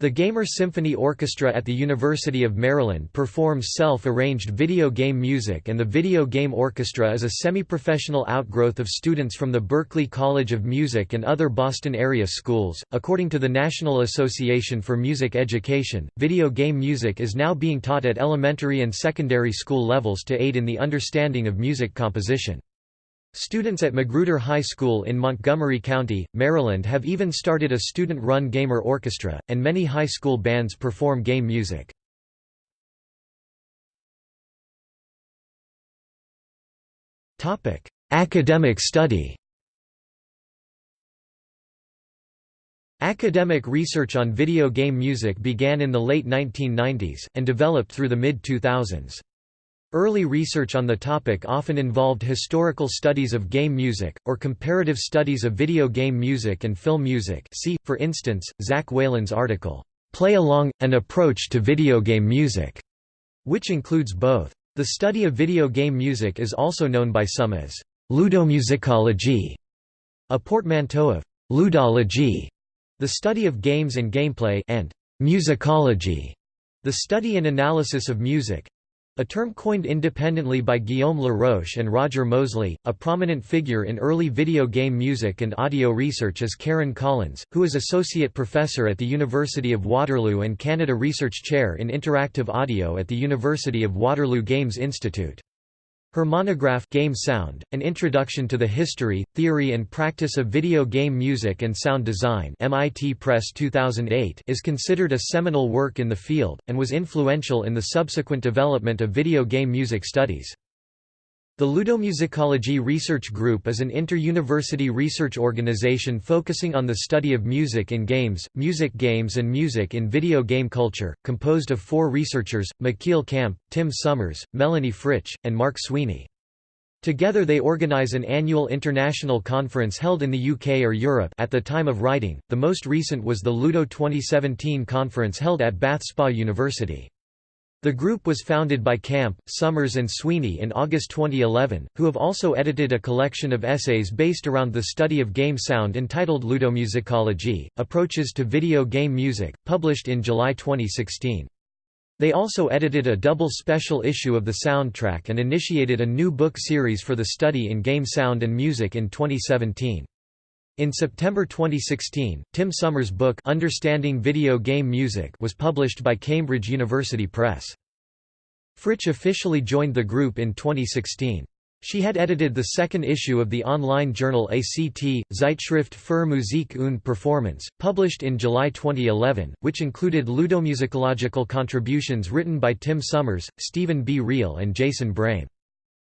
The Gamer Symphony Orchestra at the University of Maryland performs self-arranged video game music and the Video Game Orchestra is a semi-professional outgrowth of students from the Berklee College of Music and other Boston area schools. According to the National Association for Music Education, video game music is now being taught at elementary and secondary school levels to aid in the understanding of music composition. Students at Magruder High School in Montgomery County, Maryland have even started a student-run gamer orchestra, and many high school bands perform game music. Academic study Academic research on video game music began in the late 1990s, and developed through the mid-2000s. Early research on the topic often involved historical studies of game music, or comparative studies of video game music and film music see, for instance, Zach Whalen's article, "'Play Along – An Approach to Video Game Music", which includes both. The study of video game music is also known by some as ludomusicology, a portmanteau of ludology, the study of games and gameplay, and musicology, the study and analysis of music. A term coined independently by Guillaume Laroche and Roger Moseley, a prominent figure in early video game music and audio research is Karen Collins, who is Associate Professor at the University of Waterloo and Canada Research Chair in Interactive Audio at the University of Waterloo Games Institute. Her monograph Game Sound, An Introduction to the History, Theory and Practice of Video Game Music and Sound Design MIT Press 2008 is considered a seminal work in the field, and was influential in the subsequent development of video game music studies. The Ludomusicology Research Group is an inter-university research organization focusing on the study of music in games, music games and music in video game culture, composed of four researchers, Michiel Kamp, Tim Summers, Melanie Fritsch, and Mark Sweeney. Together they organize an annual international conference held in the UK or Europe at the time of writing, the most recent was the Ludo 2017 conference held at Bath Spa University. The group was founded by Kamp, Summers and Sweeney in August 2011, who have also edited a collection of essays based around the study of game sound entitled Ludomusicology, Approaches to Video Game Music, published in July 2016. They also edited a double special issue of the soundtrack and initiated a new book series for the study in game sound and music in 2017. In September 2016, Tim Summers' book Understanding Video Game Music was published by Cambridge University Press. Fritsch officially joined the group in 2016. She had edited the second issue of the online journal ACT, Zeitschrift für Musik und Performance, published in July 2011, which included ludomusicological contributions written by Tim Summers, Stephen B. Reale and Jason Brame.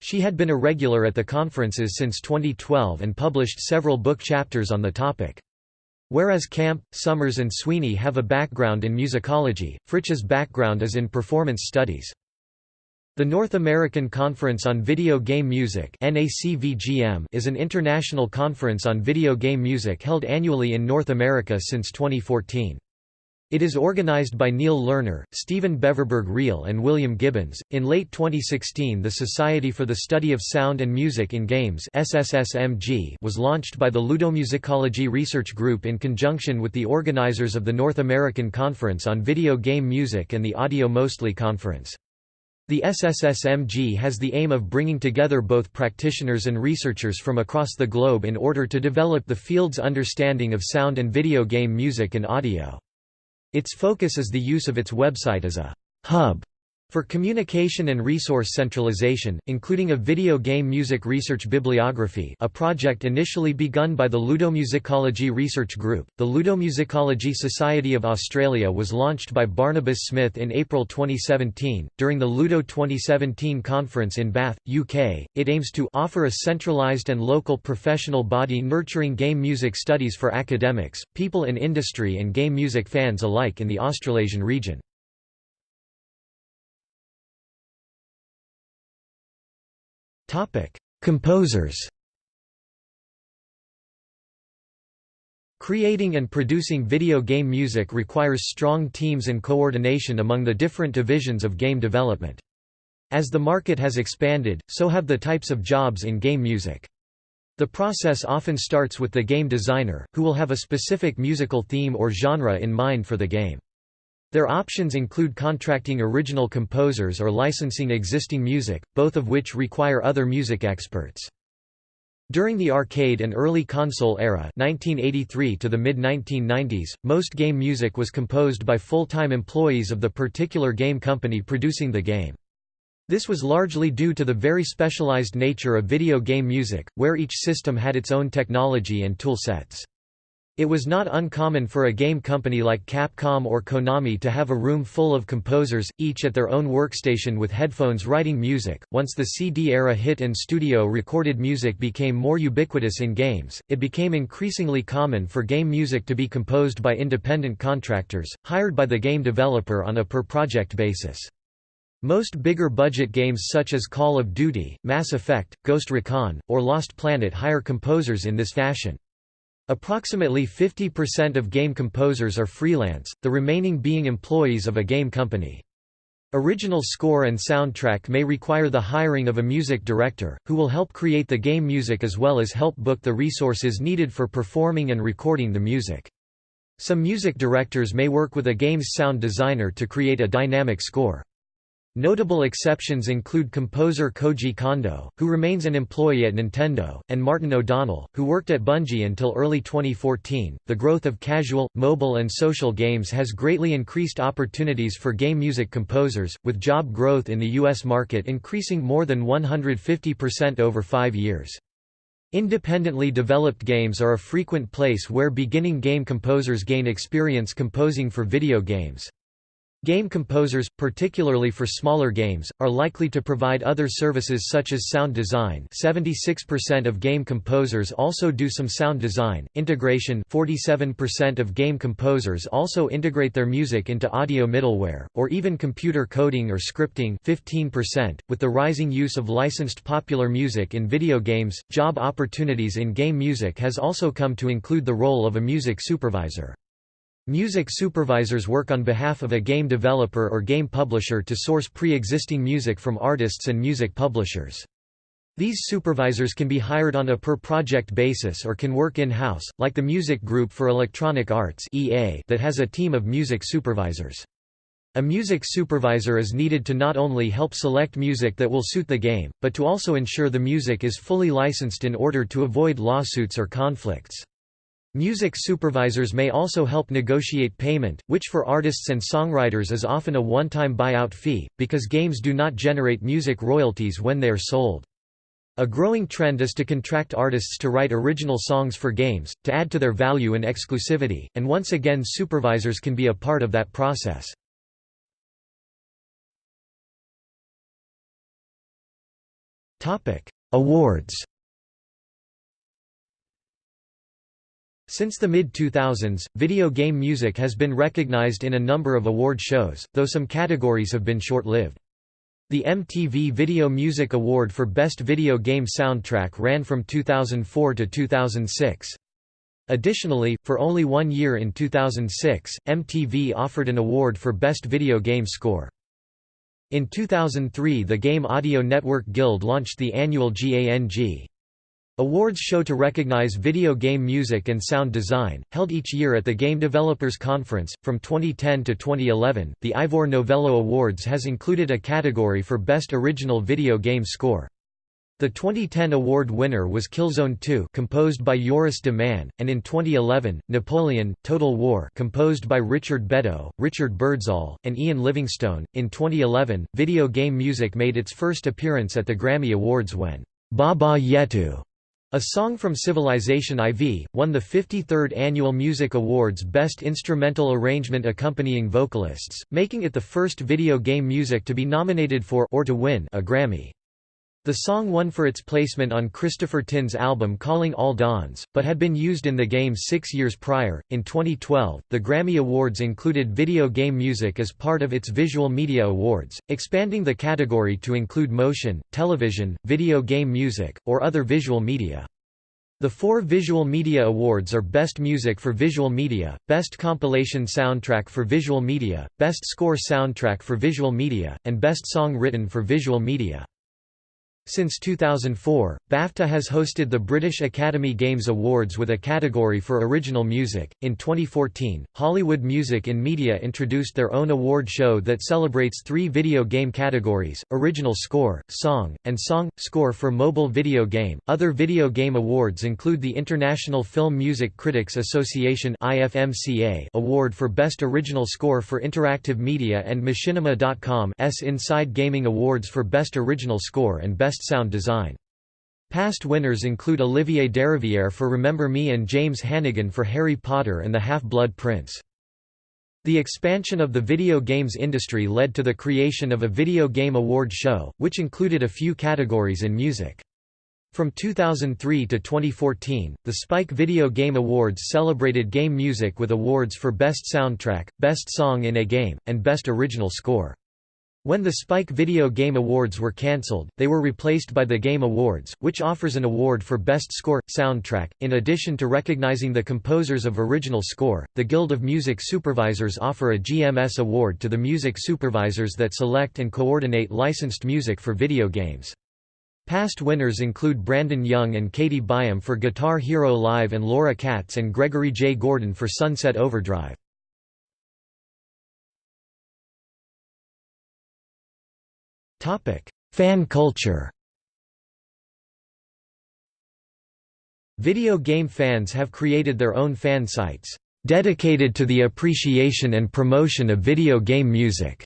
She had been a regular at the conferences since 2012 and published several book chapters on the topic. Whereas Kamp, Summers and Sweeney have a background in musicology, Fritsch's background is in performance studies. The North American Conference on Video Game Music is an international conference on video game music held annually in North America since 2014. It is organized by Neil Lerner, Stephen Beverburg Reale, and William Gibbons. In late 2016, the Society for the Study of Sound and Music in Games (SSSMG) was launched by the Ludomusicology Research Group in conjunction with the organizers of the North American Conference on Video Game Music and the Audio Mostly Conference. The SSSMG has the aim of bringing together both practitioners and researchers from across the globe in order to develop the field's understanding of sound and video game music and audio. Its focus is the use of its website as a hub for communication and resource centralization, including a video game music research bibliography a project initially begun by the Ludomusicology Research Group, the Ludomusicology Society of Australia was launched by Barnabas Smith in April 2017. During the Ludo 2017 conference in Bath, UK, it aims to offer a centralised and local professional body nurturing game music studies for academics, people in industry and game music fans alike in the Australasian region. Composers Creating and producing video game music requires strong teams and coordination among the different divisions of game development. As the market has expanded, so have the types of jobs in game music. The process often starts with the game designer, who will have a specific musical theme or genre in mind for the game. Their options include contracting original composers or licensing existing music, both of which require other music experts. During the arcade and early console era 1983 to the mid-1990s, most game music was composed by full-time employees of the particular game company producing the game. This was largely due to the very specialized nature of video game music, where each system had its own technology and tool sets. It was not uncommon for a game company like Capcom or Konami to have a room full of composers, each at their own workstation with headphones writing music. Once the CD era hit and studio recorded music became more ubiquitous in games, it became increasingly common for game music to be composed by independent contractors, hired by the game developer on a per project basis. Most bigger budget games such as Call of Duty, Mass Effect, Ghost Recon, or Lost Planet hire composers in this fashion. Approximately 50% of game composers are freelance, the remaining being employees of a game company. Original score and soundtrack may require the hiring of a music director, who will help create the game music as well as help book the resources needed for performing and recording the music. Some music directors may work with a game's sound designer to create a dynamic score. Notable exceptions include composer Koji Kondo, who remains an employee at Nintendo, and Martin O'Donnell, who worked at Bungie until early 2014. The growth of casual, mobile, and social games has greatly increased opportunities for game music composers, with job growth in the U.S. market increasing more than 150% over five years. Independently developed games are a frequent place where beginning game composers gain experience composing for video games. Game composers, particularly for smaller games, are likely to provide other services such as sound design 76% of game composers also do some sound design, integration 47% of game composers also integrate their music into audio middleware, or even computer coding or scripting 15%. .With the rising use of licensed popular music in video games, job opportunities in game music has also come to include the role of a music supervisor. Music supervisors work on behalf of a game developer or game publisher to source pre-existing music from artists and music publishers. These supervisors can be hired on a per-project basis or can work in-house, like the Music Group for Electronic Arts that has a team of music supervisors. A music supervisor is needed to not only help select music that will suit the game, but to also ensure the music is fully licensed in order to avoid lawsuits or conflicts. Music supervisors may also help negotiate payment, which for artists and songwriters is often a one-time buyout fee, because games do not generate music royalties when they are sold. A growing trend is to contract artists to write original songs for games, to add to their value and exclusivity, and once again supervisors can be a part of that process. Awards Since the mid-2000s, video game music has been recognized in a number of award shows, though some categories have been short-lived. The MTV Video Music Award for Best Video Game Soundtrack ran from 2004 to 2006. Additionally, for only one year in 2006, MTV offered an award for Best Video Game Score. In 2003 the Game Audio Network Guild launched the annual GANG Awards show to recognize video game music and sound design, held each year at the Game Developers Conference. From 2010 to 2011, the Ivor Novello Awards has included a category for Best Original Video Game Score. The 2010 award winner was Killzone 2 composed by Joris de Man, and in 2011, Napoleon, Total War composed by Richard Beddow, Richard Birdsall, and Ian Livingstone. In 2011, video game music made its first appearance at the Grammy Awards when Baba Yetu a Song from Civilization IV, won the 53rd Annual Music Awards Best Instrumental Arrangement Accompanying Vocalists, making it the first video game music to be nominated for or to win a Grammy. The song won for its placement on Christopher Tin's album Calling All Dawns, but had been used in the game six years prior. In 2012, the Grammy Awards included video game music as part of its Visual Media Awards, expanding the category to include motion, television, video game music, or other visual media. The four Visual Media Awards are Best Music for Visual Media, Best Compilation Soundtrack for Visual Media, Best Score Soundtrack for Visual Media, and Best Song Written for Visual Media. Since 2004, BAFTA has hosted the British Academy Games Awards with a category for original music. In 2014, Hollywood Music in Media introduced their own award show that celebrates three video game categories original score, song, and song score for mobile video game. Other video game awards include the International Film Music Critics Association Award for Best Original Score for Interactive Media and Machinima.com's Inside Gaming Awards for Best Original Score and Best Best Sound Design. Past winners include Olivier Derivière for Remember Me and James Hannigan for Harry Potter and the Half-Blood Prince. The expansion of the video games industry led to the creation of a video game award show, which included a few categories in music. From 2003 to 2014, the Spike Video Game Awards celebrated game music with awards for Best Soundtrack, Best Song in a Game, and Best Original Score. When the Spike Video Game Awards were cancelled, they were replaced by the Game Awards, which offers an award for Best Score Soundtrack. In addition to recognizing the composers of original score, the Guild of Music Supervisors offer a GMS award to the music supervisors that select and coordinate licensed music for video games. Past winners include Brandon Young and Katie Byam for Guitar Hero Live and Laura Katz and Gregory J. Gordon for Sunset Overdrive. Fan culture Video game fans have created their own fan sites, dedicated to the appreciation and promotion of video game music.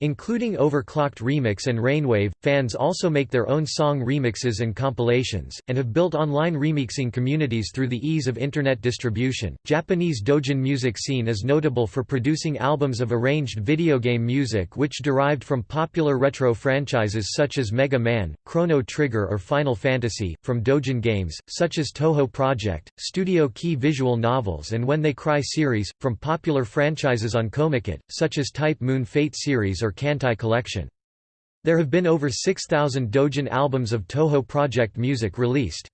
Including Overclocked Remix and Rainwave, fans also make their own song remixes and compilations, and have built online remixing communities through the ease of internet distribution. Japanese doujin music scene is notable for producing albums of arranged video game music which derived from popular retro franchises such as Mega Man, Chrono Trigger, or Final Fantasy, from doujin games, such as Touhou Project, Studio Key visual novels, and When They Cry series, from popular franchises on Comiket, such as Type Moon Fate series or Kantai collection. There have been over 6,000 Doujin albums of Touhou Project music released.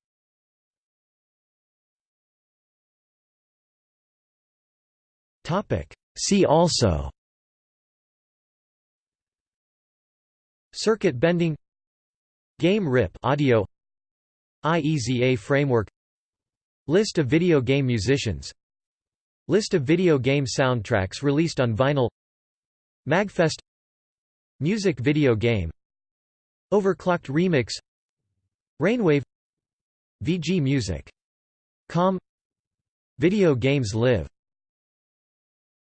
See also. Circuit bending. Game rip audio. IEZA framework. List of video game musicians. List of video game soundtracks released on vinyl. Magfest Music video game. Overclocked remix. Rainwave. VG Music. Com. Video Games Live